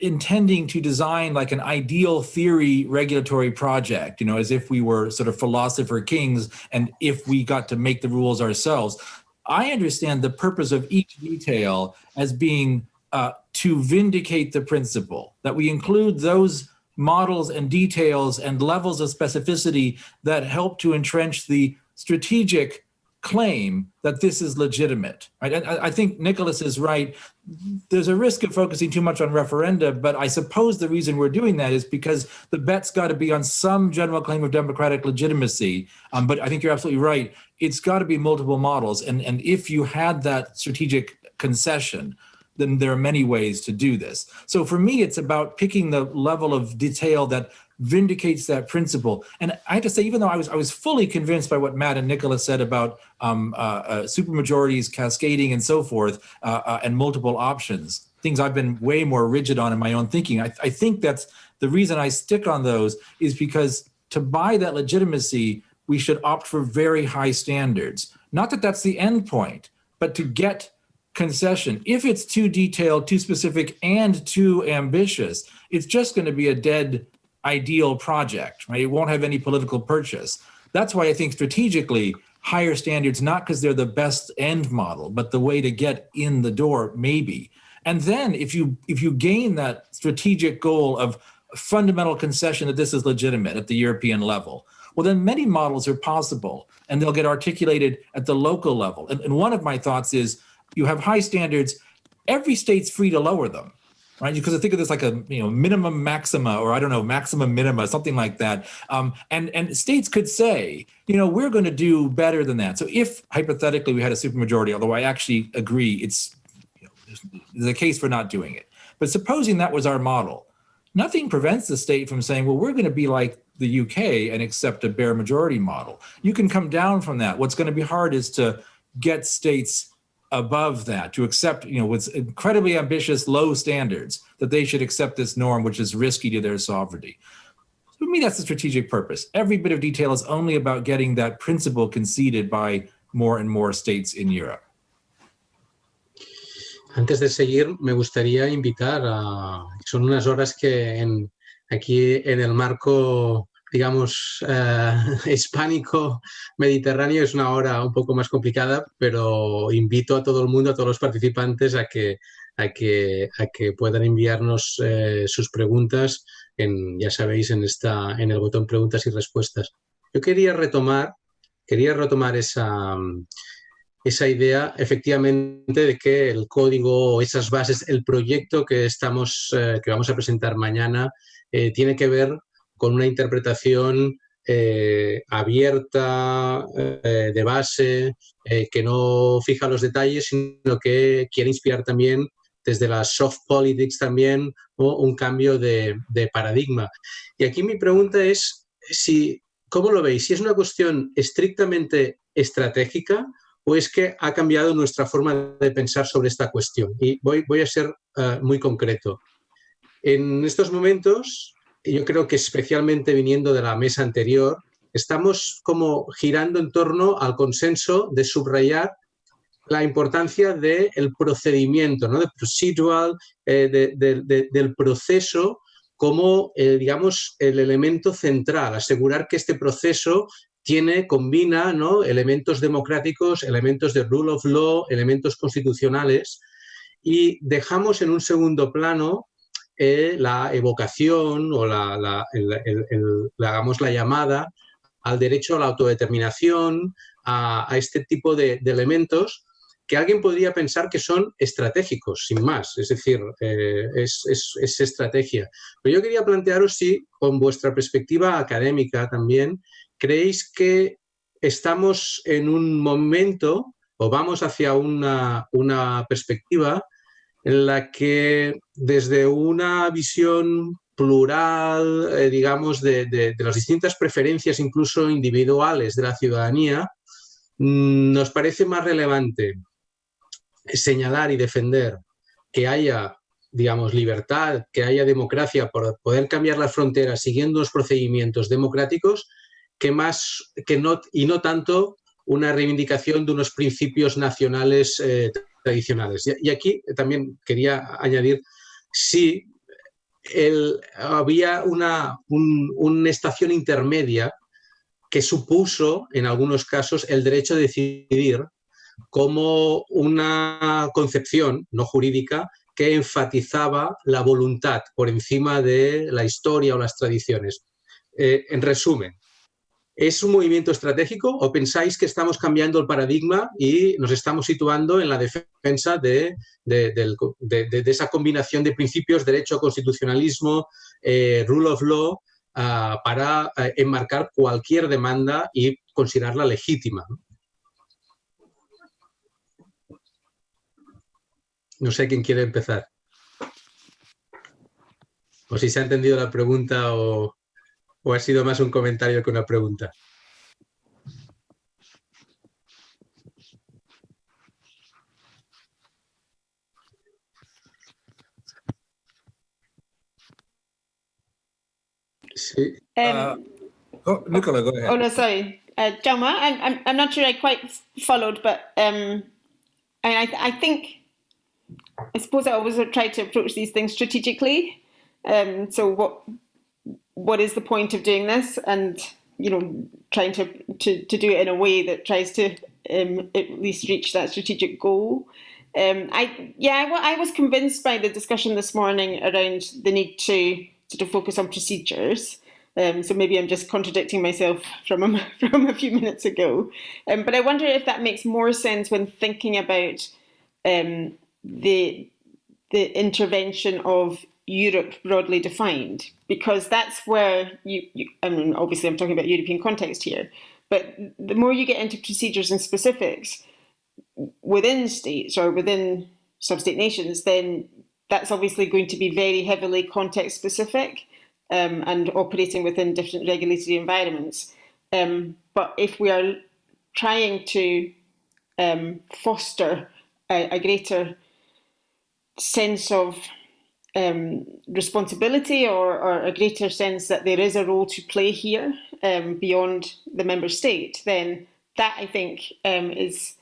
intending to design like an ideal theory regulatory project, you know, as if we were sort of philosopher kings and if we got to make the rules ourselves. I understand the purpose of each detail as being uh, to vindicate the principle, that we include those models and details and levels of specificity that help to entrench the strategic claim that this is legitimate, right? And I, think Nicholas is right. There's a risk of focusing too much on referenda, but I suppose the reason we're doing that is because the bet's got to be on some general claim of democratic legitimacy. Um, but I think you're absolutely right. It's got to be multiple models. And, and if you had that strategic concession, then there are many ways to do this. So for me, it's about picking the level of detail that vindicates that principle. And I have to say, even though I was I was fully convinced by what Matt and Nicholas said about um, uh, uh, supermajorities, cascading, and so forth, uh, uh, and multiple options, things I've been way more rigid on in my own thinking. I, I think that's the reason I stick on those is because to buy that legitimacy, we should opt for very high standards. Not that that's the end point, but to get concession. If it's too detailed, too specific, and too ambitious, it's just going to be a dead ideal project, right? It won't have any political purchase. That's why I think strategically higher standards, not because they're the best end model, but the way to get in the door, maybe. And then if you if you gain that strategic goal of fundamental concession that this is legitimate at the European level, well, then many models are possible and they'll get articulated at the local level. And, and one of my thoughts is you have high standards, every state's free to lower them right? Because I think of this like a you know minimum maxima, or I don't know maximum minima, something like that. Um, and and states could say, you know, we're going to do better than that. So if hypothetically we had a supermajority, although I actually agree it's you know, a case for not doing it, but supposing that was our model, nothing prevents the state from saying, well, we're going to be like the UK and accept a bare majority model. You can come down from that. What's going to be hard is to get states above that to accept, you know, with incredibly ambitious low standards that they should accept this norm, which is risky to their sovereignty. For me, that's the strategic purpose. Every bit of detail is only about getting that principle conceded by more and more states in Europe. Antes de seguir, me gustaría invitar a... Son unas horas que en, aquí en el marco digamos, eh, hispánico mediterráneo es una hora un poco más complicada, pero invito a todo el mundo, a todos los participantes a que, a que, a que puedan enviarnos eh, sus preguntas, en, ya sabéis, en, esta, en el botón preguntas y respuestas. Yo quería retomar, quería retomar esa, esa idea efectivamente de que el código, esas bases, el proyecto que, estamos, eh, que vamos a presentar mañana tiene que ver con una interpretación eh, abierta, eh, de base, eh, que no fija los detalles, sino que quiere inspirar también desde la soft politics también o un cambio de, de, paradigma. Y aquí mi pregunta es si, ¿cómo lo veis? Si es una cuestión estrictamente estratégica o es que ha cambiado nuestra forma de pensar sobre esta cuestión. Y voy, voy a ser muy concreto. En estos momentos, yo creo que especialmente viniendo de la mesa anterior, estamos como girando en torno al consenso de subrayar la importancia del procedimiento, ¿no? de procedural, eh, del proceso como, eh, digamos, el elemento central, asegurar que este proceso tiene, combina ¿no? elementos democráticos, elementos de rule of law, elementos constitucionales, y dejamos en un segundo plano la evocación o la, la llamada al derecho a la autodeterminación, a, este tipo de, elementos que alguien podría pensar que son estratégicos, sin más, es decir, eh, es, es, estrategia. Pero yo quería plantearos si, con vuestra perspectiva académica también, creéis que estamos en un momento o vamos hacia una, una perspectiva en la que desde una visión plural, eh, digamos, de, las distintas preferencias, incluso individuales de la ciudadanía, mm, nos parece más relevante señalar y defender que haya, digamos, libertad, que haya democracia por poder cambiar las fronteras siguiendo los procedimientos democráticos, que más, que no, y no tanto una reivindicación de unos principios nacionales eh, tradicionales. Y, aquí también quería añadir si había una, una estación intermedia que supuso, en algunos casos, el derecho a decidir como una concepción no jurídica que enfatizaba la voluntad por encima de la historia o las tradiciones. Eh, en resumen, ¿Es un movimiento estratégico o pensáis que estamos cambiando el paradigma y nos estamos situando en la defensa de, esa combinación de principios, derecho, constitucionalismo, eh, rule of law, ah, para eh, enmarcar cualquier demanda y considerarla legítima? No sé quién quiere empezar. O si se ha entendido la pregunta o... ¿O ha sido más un comentario que una pregunta? Sí. Um, uh, oh, Nicola, go ahead. Oh, no, sorry. Uh, Jaume, I'm, I'm, I'm not sure I quite followed, but um, I, I think, I suppose I always try to approach these things strategically. Um, so what what is the point of doing this? And you know trying to to, to do it in a way that tries to um, at least reach that strategic goal. Um, I yeah I, I was convinced by the discussion this morning around the need to sort of focus on procedures. Um, so maybe I'm just contradicting myself from a, from a few minutes ago. Um, but I wonder if that makes more sense when thinking about um, the the intervention of Europe broadly defined, because that's where you, you, I mean, obviously I'm talking about European context here, but the more you get into procedures and specifics within states or within sub-state nations, then that's obviously going to be very heavily context specific um, and operating within different regulatory environments. Um, but if we are trying to um, foster a, a, greater sense of um, responsibility or, or, a greater sense that there is a role to play here um, beyond the member state, then that I think um, is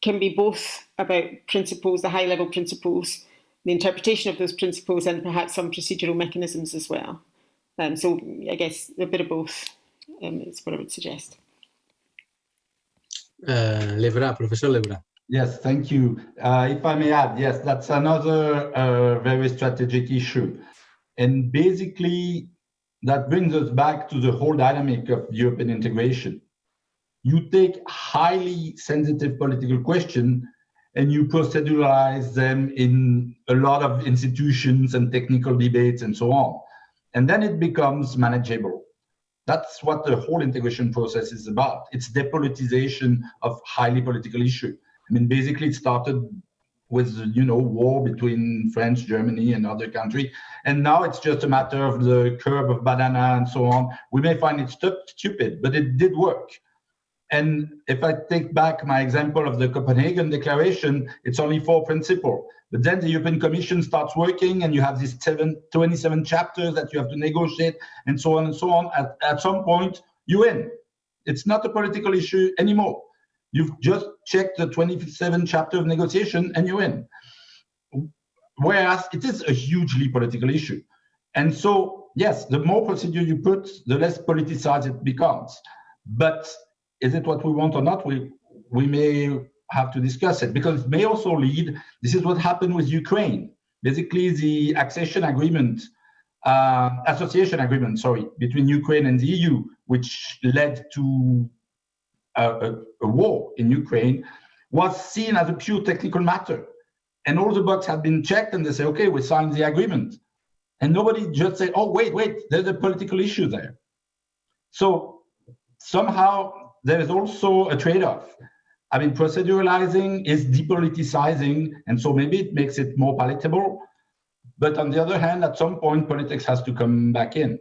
can be both about principles, the high level principles, the interpretation of those principles, and perhaps some procedural mechanisms as well. Um, so I guess a bit of both um, is what I would suggest. Uh, Levrat, Professor Levrat. Yes, thank you. Uh, if I may add, yes, that's another uh, very strategic issue. And basically, that brings us back to the whole dynamic of European integration. You take highly sensitive political questions and you proceduralize them in a lot of institutions and technical debates and so on. And then it becomes manageable. That's what the whole integration process is about. It's depolitization of highly political issue. I mean, basically it started with, you know, war between France, Germany and other countries. And now it's just a matter of the curve of banana and so on. We may find it stu stupid, but it did work. And if I take back my example of the Copenhagen Declaration, it's only four principles. But then the European Commission starts working and you have these seven, 27 chapters that you have to negotiate and so on and so on. At, at some point, you win. It's not a political issue anymore. You've just checked the 27 chapter of negotiation and you win. Whereas it is a hugely political issue. And so, yes, the more procedure you put, the less politicized it becomes. But is it what we want or not? We we may have to discuss it because it may also lead. This is what happened with Ukraine. Basically, the accession agreement, uh, association agreement, sorry, between Ukraine and the EU, which led to a, a, war in Ukraine, was seen as a pure technical matter. And all the boxes had been checked, and they say, okay, we signed the agreement. And nobody just said, oh, wait, wait, there's a political issue there. So somehow there is also a trade-off. I mean, proceduralizing is depoliticizing, and so maybe it makes it more palatable. But on the other hand, at some point, politics has to come back in.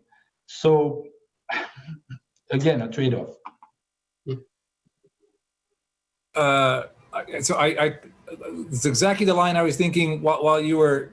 So again, a trade-off. Uh, so I, I, it's exactly the line I was thinking while, while you were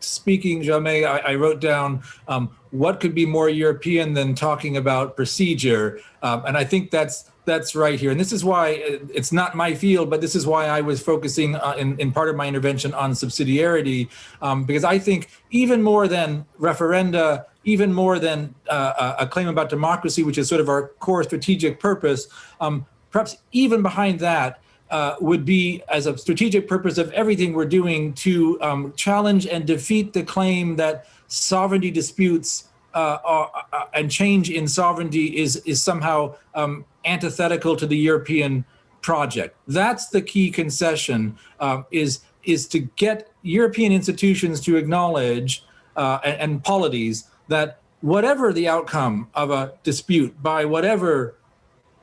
speaking, Jaume, I, I wrote down um, what could be more European than talking about procedure, um, and I think that's that's right here. And this is why uh, it's not my field, but this is why I was focusing uh, in, in part of my intervention on subsidiarity, um, because I think even more than referenda, even more than uh, a claim about democracy, which is sort of our core strategic purpose, um, perhaps even behind that uh, would be as a strategic purpose of everything we're doing to um, challenge and defeat the claim that sovereignty disputes uh, are, uh, and change in sovereignty is, is somehow um, antithetical to the European project. That's the key concession um, is, is to get European institutions to acknowledge uh, and, and polities that whatever the outcome of a dispute by whatever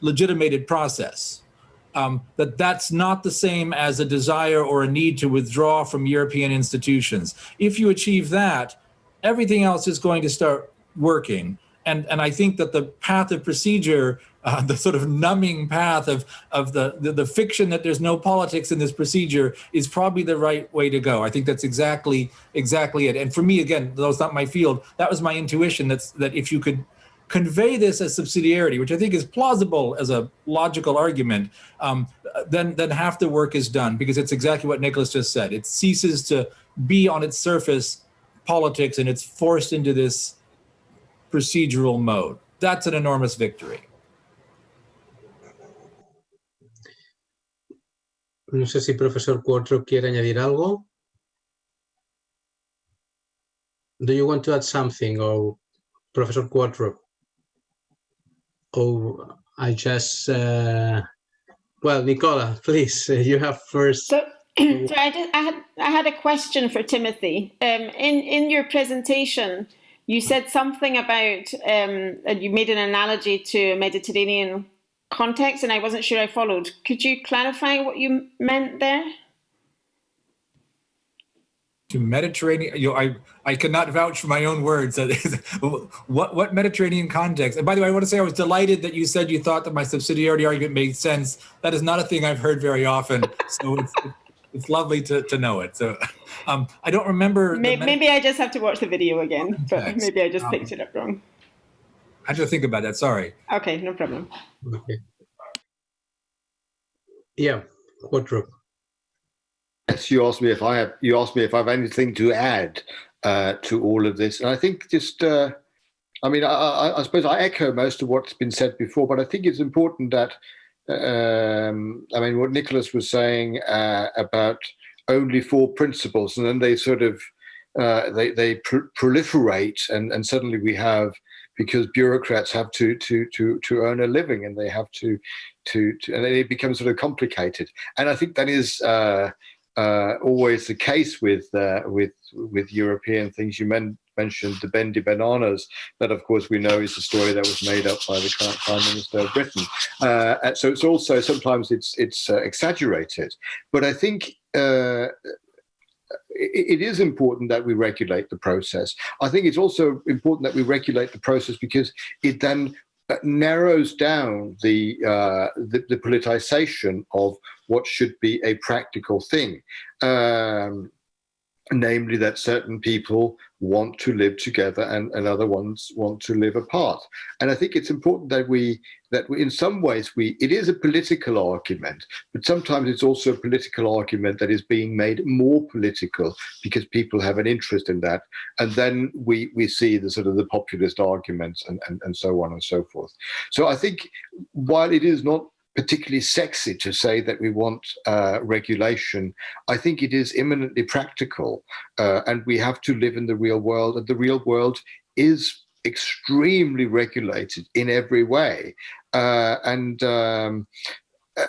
legitimated process, um, that that's not the same as a desire or a need to withdraw from European institutions. If you achieve that, everything else is going to start working. And, and I think that the path of procedure, uh, the sort of numbing path of, of the, the, the, fiction that there's no politics in this procedure is probably the right way to go. I think that's exactly, exactly it. And for me, again, though it's not my field, that was my intuition that's, that if you could convey this as subsidiarity, which I think is plausible as a logical argument, um, then, then half the work is done because it's exactly what Nicholas just said. It ceases to be on its surface politics and it's forced into this procedural mode. That's an enormous victory. No sé si profesor Qvortrup quiere añadir algo. Do you want to add something, or Professor Qvortrup? Oh, I just, uh, well, Nicola, please, you have first. So, so I just I had I had a question for Timothy. Um, in in your presentation, you said something about um, and you made an analogy to Mediterranean context, and I wasn't sure I followed. Could you clarify what you meant there? To Mediterranean, you know, I I cannot vouch for my own words. what what Mediterranean context? And by the way, I want to say I was delighted that you said you thought that my subsidiarity argument made sense. That is not a thing I've heard very often. So it's it's lovely to, to know it. So um, I don't remember. Maybe, maybe, I just have to watch the video again, but maybe I just um, picked it up wrong. I had to think about that. Sorry. Okay, no problem. Okay. Yeah, Qvortrup. Yes, you asked me if I have. You asked me if I have anything to add uh, to all of this, and I think just. Uh, I mean, I, I, suppose I echo most of what's been said before, but I think it's important that um, I mean, what Nicholas was saying uh, about only four principles, and then they sort of uh, they they pr proliferate, and and suddenly we have because bureaucrats have to to to to earn a living, and they have to to, to and it becomes sort of complicated. And I think that is. Uh, uh, always the case with uh, with with European things. You men mentioned the bendy bananas. That, of course, we know is a story that was made up by the current Prime Minister of Britain. Uh, so it's also sometimes it's it's uh, exaggerated. But I think uh, it is important that we regulate the process. I think it's also important that we regulate the process because it then uh, narrows down the, uh, the, the politicization of what should be a practical thing. Um, namely that certain people want to live together and, and other ones want to live apart. And I think it's important that we, that we, in some ways, we, it is a political argument, but sometimes it's also a political argument that is being made more political because people have an interest in that. And then we, we see the sort of the populist arguments and, and, and so on and so forth. So I think while it is not particularly sexy to say that we want uh, regulation. I think it is imminently practical uh, and we have to live in the real world and the real world is extremely regulated in every way. Uh, and um,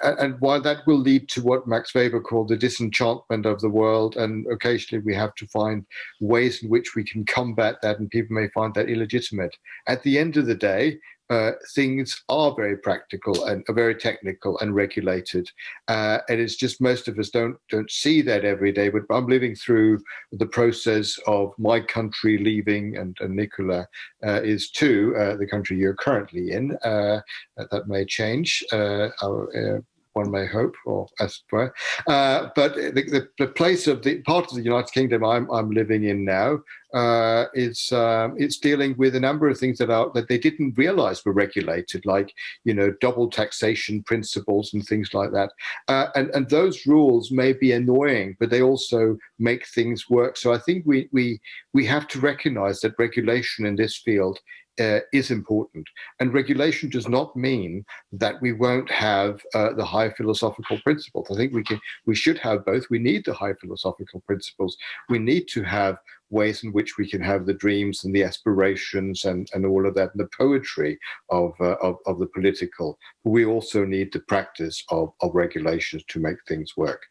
and while that will lead to what Max Weber called the disenchantment of the world, and occasionally we have to find ways in which we can combat that, and people may find that illegitimate. At the end of the day, uh, things are very practical and are very technical and regulated. Uh, and it's just most of us don't don't see that every day. But I'm living through the process of my country leaving, and, and Nicola uh, is too, uh, the country you're currently in. Uh, that may change. Our, one may hope, or as it were. Uh, but the, the, the, place of the part of the United Kingdom I'm, I'm living in now uh, is um, it's dealing with a number of things that are that they didn't realize were regulated, like you know double taxation principles and things like that. Uh, and and those rules may be annoying, but they also make things work. So I think we we we have to recognize that regulation in this field uh, is important. And regulation does not mean that we won't have uh, the high philosophical principles. I think we can, we should have both. We need the high philosophical principles. We need to have ways in which we can have the dreams and the aspirations and, and all of that, and the poetry of, uh, of, of, the political. But we also need the practice of, of regulations to make things work.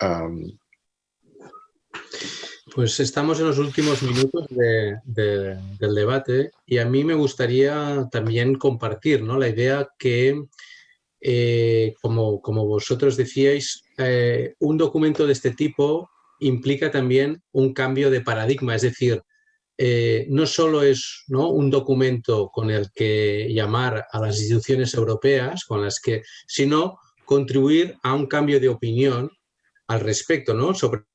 Um, Pues estamos en los últimos minutos de, del debate y a mí me gustaría también compartir ¿no? la idea que, eh, como, como, vosotros decíais, eh, un documento de este tipo implica también un cambio de paradigma, es decir, eh, no solo es ¿no? un documento con el que llamar a las instituciones europeas, con las que, sino contribuir a un cambio de opinión al respecto, ¿no? sobre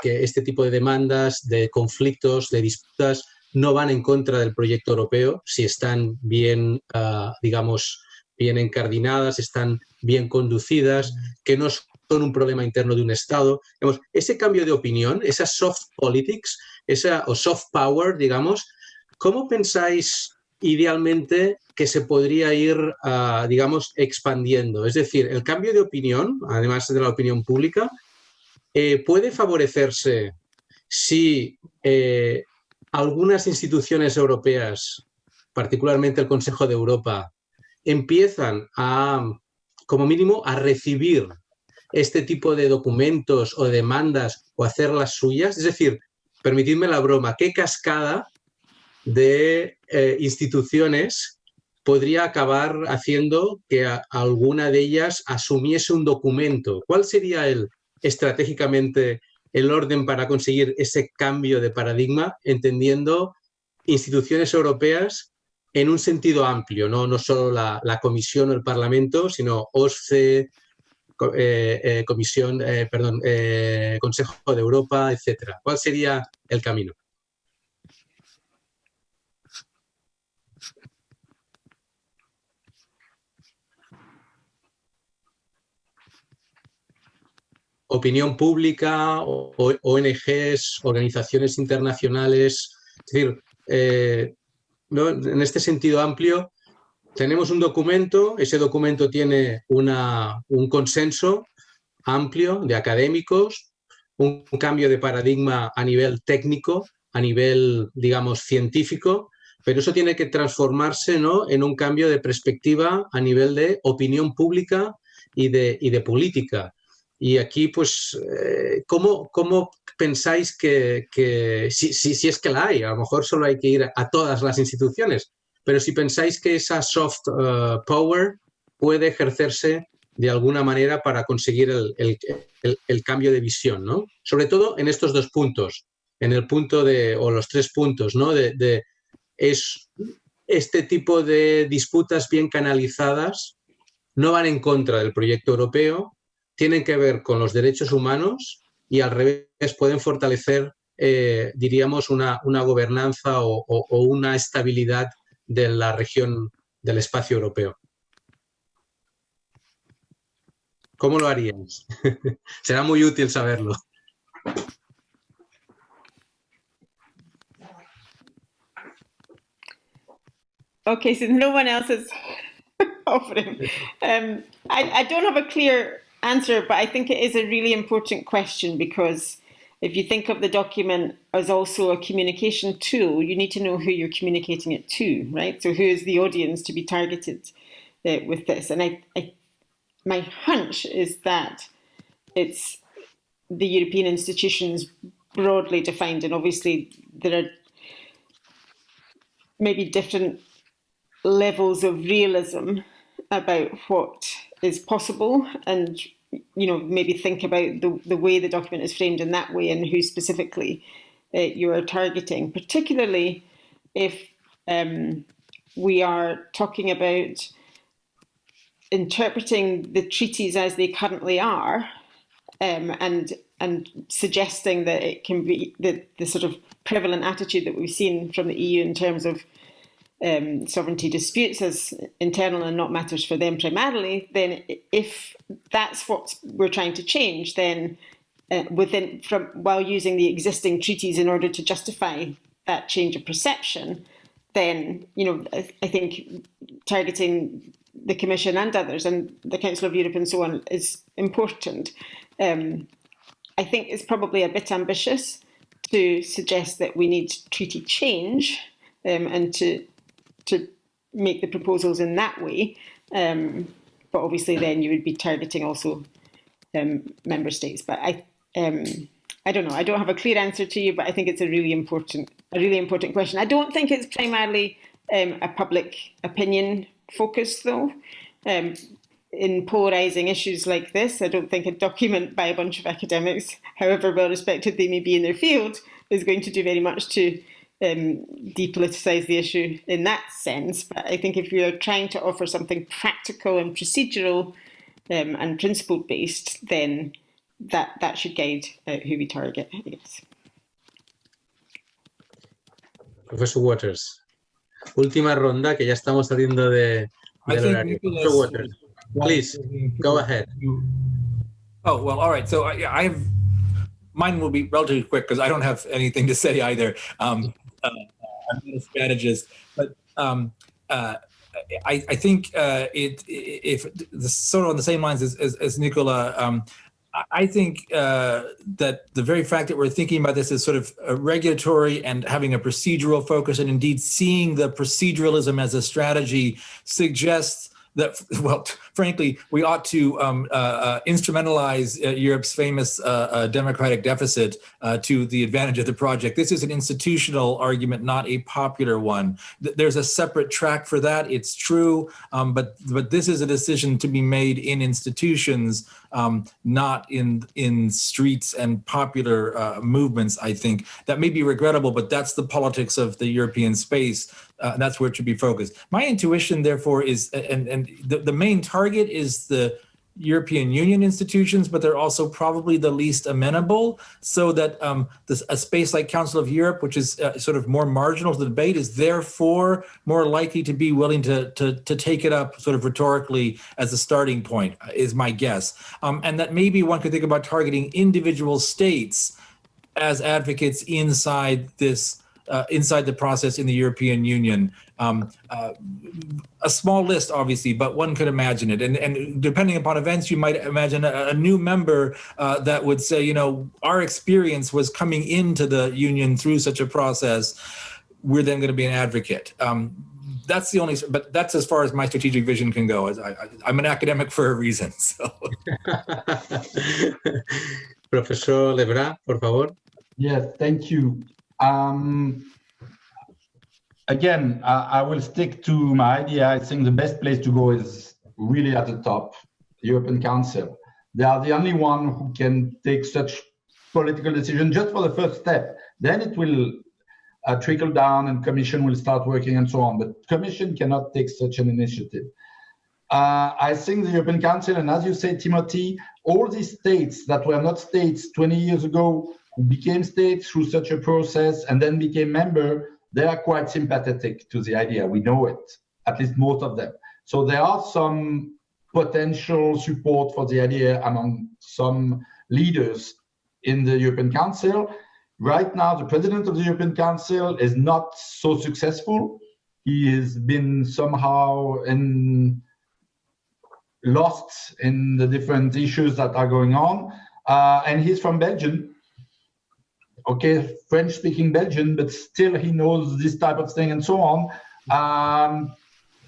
que este tipo de demandas, de conflictos, de disputas, no van en contra del proyecto europeo si están bien, ah, digamos, bien encardinadas, están bien conducidas, que no son un problema interno de un Estado. ese cambio de opinión, esa soft politics, esa, o soft power, digamos, ¿cómo pensáis idealmente que se podría ir, ah, digamos, expandiendo? Es decir, el cambio de opinión, además de la opinión pública, eh, puede favorecerse si eh, algunas instituciones europeas, particularmente el Consejo de Europa, empiezan a, como mínimo, a recibir este tipo de documentos o demandas o hacerlas suyas? Es decir, permitidme la broma, ¿qué cascada de eh, instituciones podría acabar haciendo que alguna de ellas asumiese un documento? ¿Cuál sería el, estratégicamente el orden para conseguir ese cambio de paradigma, entendiendo instituciones europeas en un sentido amplio, no, no solo la, Comisión o el Parlamento, sino OSCE, eh, eh, Comisión, eh, perdón, Consejo de Europa, etcétera. ¿Cuál sería el camino? Opinión pública, ONGs, organizaciones internacionales. Es decir, eh, en este sentido amplio, tenemos un documento, ese documento tiene una, un consenso amplio de académicos, un cambio de paradigma a nivel técnico, a nivel, digamos, científico, pero eso tiene que transformarse ¿no? en un cambio de perspectiva a nivel de opinión pública y de, y de política. Y aquí, pues, eh, ¿cómo, ¿cómo, pensáis que, si, si, es que la hay, a lo mejor solo hay que ir a todas las instituciones, pero si pensáis que esa soft eh, power puede ejercerse de alguna manera para conseguir el, cambio de visión, ¿no? Sobre todo en estos dos puntos, en el punto de, o los tres puntos, ¿no? De, de es este tipo de disputas bien canalizadas no van en contra del proyecto europeo, tienen que ver con los derechos humanos y al revés pueden fortalecer, eh, diríamos, una, una gobernanza o, una estabilidad de la región del espacio europeo. ¿Cómo lo haríamos? Será muy útil saberlo. Okay, since no one else is offering, um, I, I don't have a clear answer, but I think it is a really important question because if you think of the document as also a communication tool, you need to know who you're communicating it to, right? So who is the audience to be targeted uh, with this? And I, I, my hunch is that it's the European institutions broadly defined, and obviously there are maybe different levels of realism about what is possible and you know maybe think about the, the way the document is framed in that way and who specifically uh, you are targeting. Particularly if um, we are talking about interpreting the treaties as they currently are um, and and suggesting that it can be the, the sort of prevalent attitude that we've seen from the EU in terms of um, sovereignty disputes as internal and not matters for them primarily, then if that's what we're trying to change, then uh, within from while using the existing treaties in order to justify that change of perception, then you know I, I think targeting the Commission and others and the Council of Europe and so on is important. Um, I think it's probably a bit ambitious to suggest that we need treaty change um, and to to make the proposals in that way. Um, but obviously then you would be targeting also um, member states. But I, um, I don't know. I don't have a clear answer to you, but I think it's a really important, a really important question. I don't think it's primarily um, a public opinion focus, though. Um, in polarizing issues like this, I don't think a document by a bunch of academics, however well respected they may be in their field, is going to do very much to um, depoliticize the issue in that sense. But I think if we are trying to offer something practical and procedural um, and principle based, then that, that should guide uh, who we target, I guess. Professor Waters, última ronda que ya estamos saliendo de, del horario. Professor Waters, please, go ahead. Oh, well, all right. So I, I've mine will be relatively quick because I don't have anything to say either. Um, uh, I'm not a strategist, but um, uh, I, I, think uh, it if the, sort of on the same lines as, as, as Nicola. Um, I think uh, that the very fact that we're thinking about this as sort of a regulatory and having a procedural focus and indeed seeing the proceduralism as a strategy suggests that well, frankly, we ought to um, uh, uh, instrumentalize uh, Europe's famous uh, uh, democratic deficit uh, to the advantage of the project. This is an institutional argument, not a popular one. Th- There's a separate track for that. It's true, um, but but this is a decision to be made in institutions, um, not in in streets and popular movements. I think that may be regrettable, but that's the politics of the European space. Uh, that's where it should be focused. My intuition, therefore, is and and the, the main target is the European Union institutions, but they're also probably the least amenable. So that um, this, a space like Council of Europe, which is uh, sort of more marginal to the debate, is therefore more likely to be willing to to to take it up sort of rhetorically as a starting point. uh, Is my guess, um, and that maybe one could think about targeting individual states as advocates inside this uh, inside the process in the European Union. Um, uh, a small list, obviously, but one could imagine it. And, and depending upon events, you might imagine a, a new member uh, that would say, you know, our experience was coming into the union through such a process. We're then going to be an advocate. Um, that's the only, but that's as far as my strategic vision can go. As I, I, I'm an academic for a reason. So. Profesor Levrat, por favor. Yes, thank you. Um, again, I, I will stick to my idea. I think the best place to go is really at the top, European Council. They are the only one who can take such political decision just for the first step. Then it will uh, trickle down and commission will start working and so on. But commission cannot take such an initiative. Uh, I think the European Council, and as you say, Timothy, all these states that were not states 20 years ago, became states through such a process and then became member, they are quite sympathetic to the idea. We know it, at least most of them. So there are some potential support for the idea among some leaders in the European Council. Right now, the president of the European Council is not so successful. He has been somehow in lost in the different issues that are going on. Uh, and he's from Belgium. Okay, French speaking Belgian, but still he knows this type of thing and so on. Um,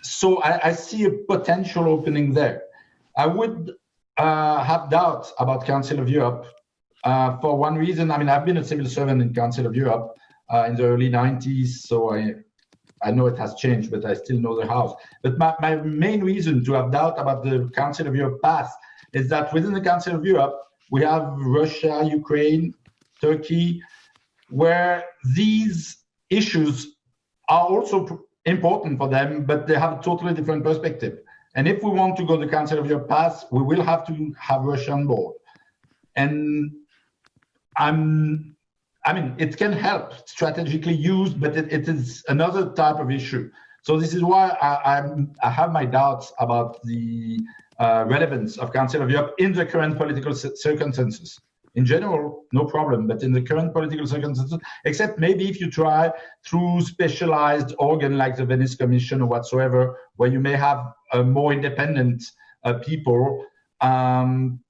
so I, I, see a potential opening there. I would uh, have doubts about Council of Europe uh, for one reason. I mean, I've been a civil servant in Council of Europe uh, in the early 90s, so I I know it has changed, but I still know the house. But my, my main reason to have doubt about the Council of Europe path is that within the Council of Europe, we have Russia, Ukraine, Turkey, where these issues are also important for them, but they have a totally different perspective. And if we want to go the Council of Europe path, we will have to have Russia on board. And I'm I mean, it can help strategically used, but it, it is another type of issue. So this is why I, I'm, I have my doubts about the uh, relevance of Council of Europe in the current political circumstances. In general, no problem, but in the current political circumstances, except maybe if you try through specialized organ like the Venice Commission or whatsoever, where you may have a more independent uh, people um,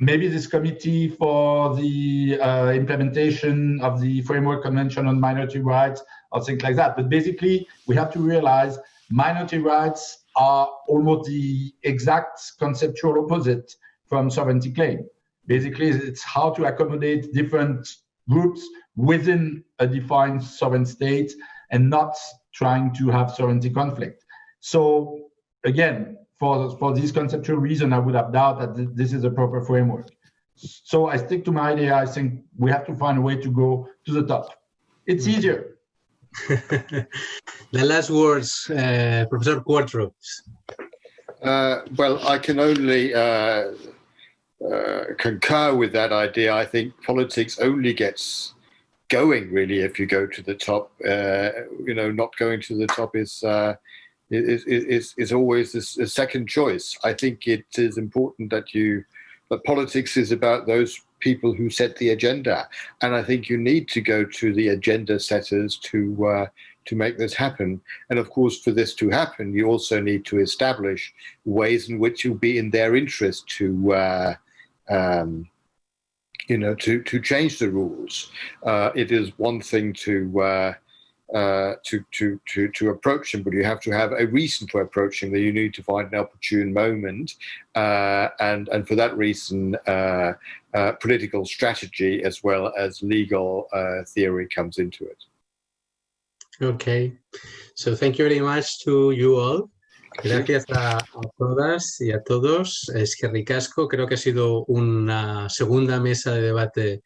maybe this committee for the uh, implementation of the framework convention on minority rights or things like that. But basically, we have to realize minority rights are almost the exact conceptual opposite from sovereignty claim. Basically, it's how to accommodate different groups within a defined sovereign state and not trying to have sovereignty conflict. So again, for, for this conceptual reason, I would have doubt that th this is a proper framework. So I stick to my idea. I think we have to find a way to go to the top. It's easier. the last words, uh, Professor Qvortrup. Uh, well, I can only uh, uh, concur with that idea. I think politics only gets going really if you go to the top. Uh, you know, not going to the top is uh, is, is, is always a second choice. I think it is important that you, that politics is about those people who set the agenda. And I think you need to go to the agenda setters to, uh, to make this happen. And of course, for this to happen, you also need to establish ways in which you'll be in their interest to, uh, um, you know, to, to change the rules. Uh, it is one thing to, uh, uh, to, to, to, to approach them, but you have to have a reason for approaching them. You need to find an opportune moment. Uh, and, and for that reason, uh, uh, political strategy as well as legal theory comes into it. Okay, so thank you very much to you all. Gracias a, todas y a todos. Es que ricasco, creo que ha sido una segunda mesa de debate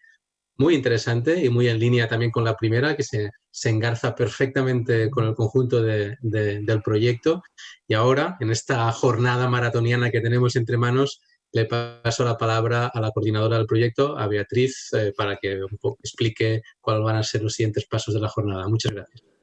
muy interesante y muy en línea también con la primera, que se, engarza perfectamente con el conjunto de, del proyecto. Y ahora, en esta jornada maratoniana que tenemos entre manos, le paso la palabra a la coordinadora del proyecto, a Beatriz, eh, para que un poco explique cuáles van a ser los siguientes pasos de la jornada. Muchas gracias.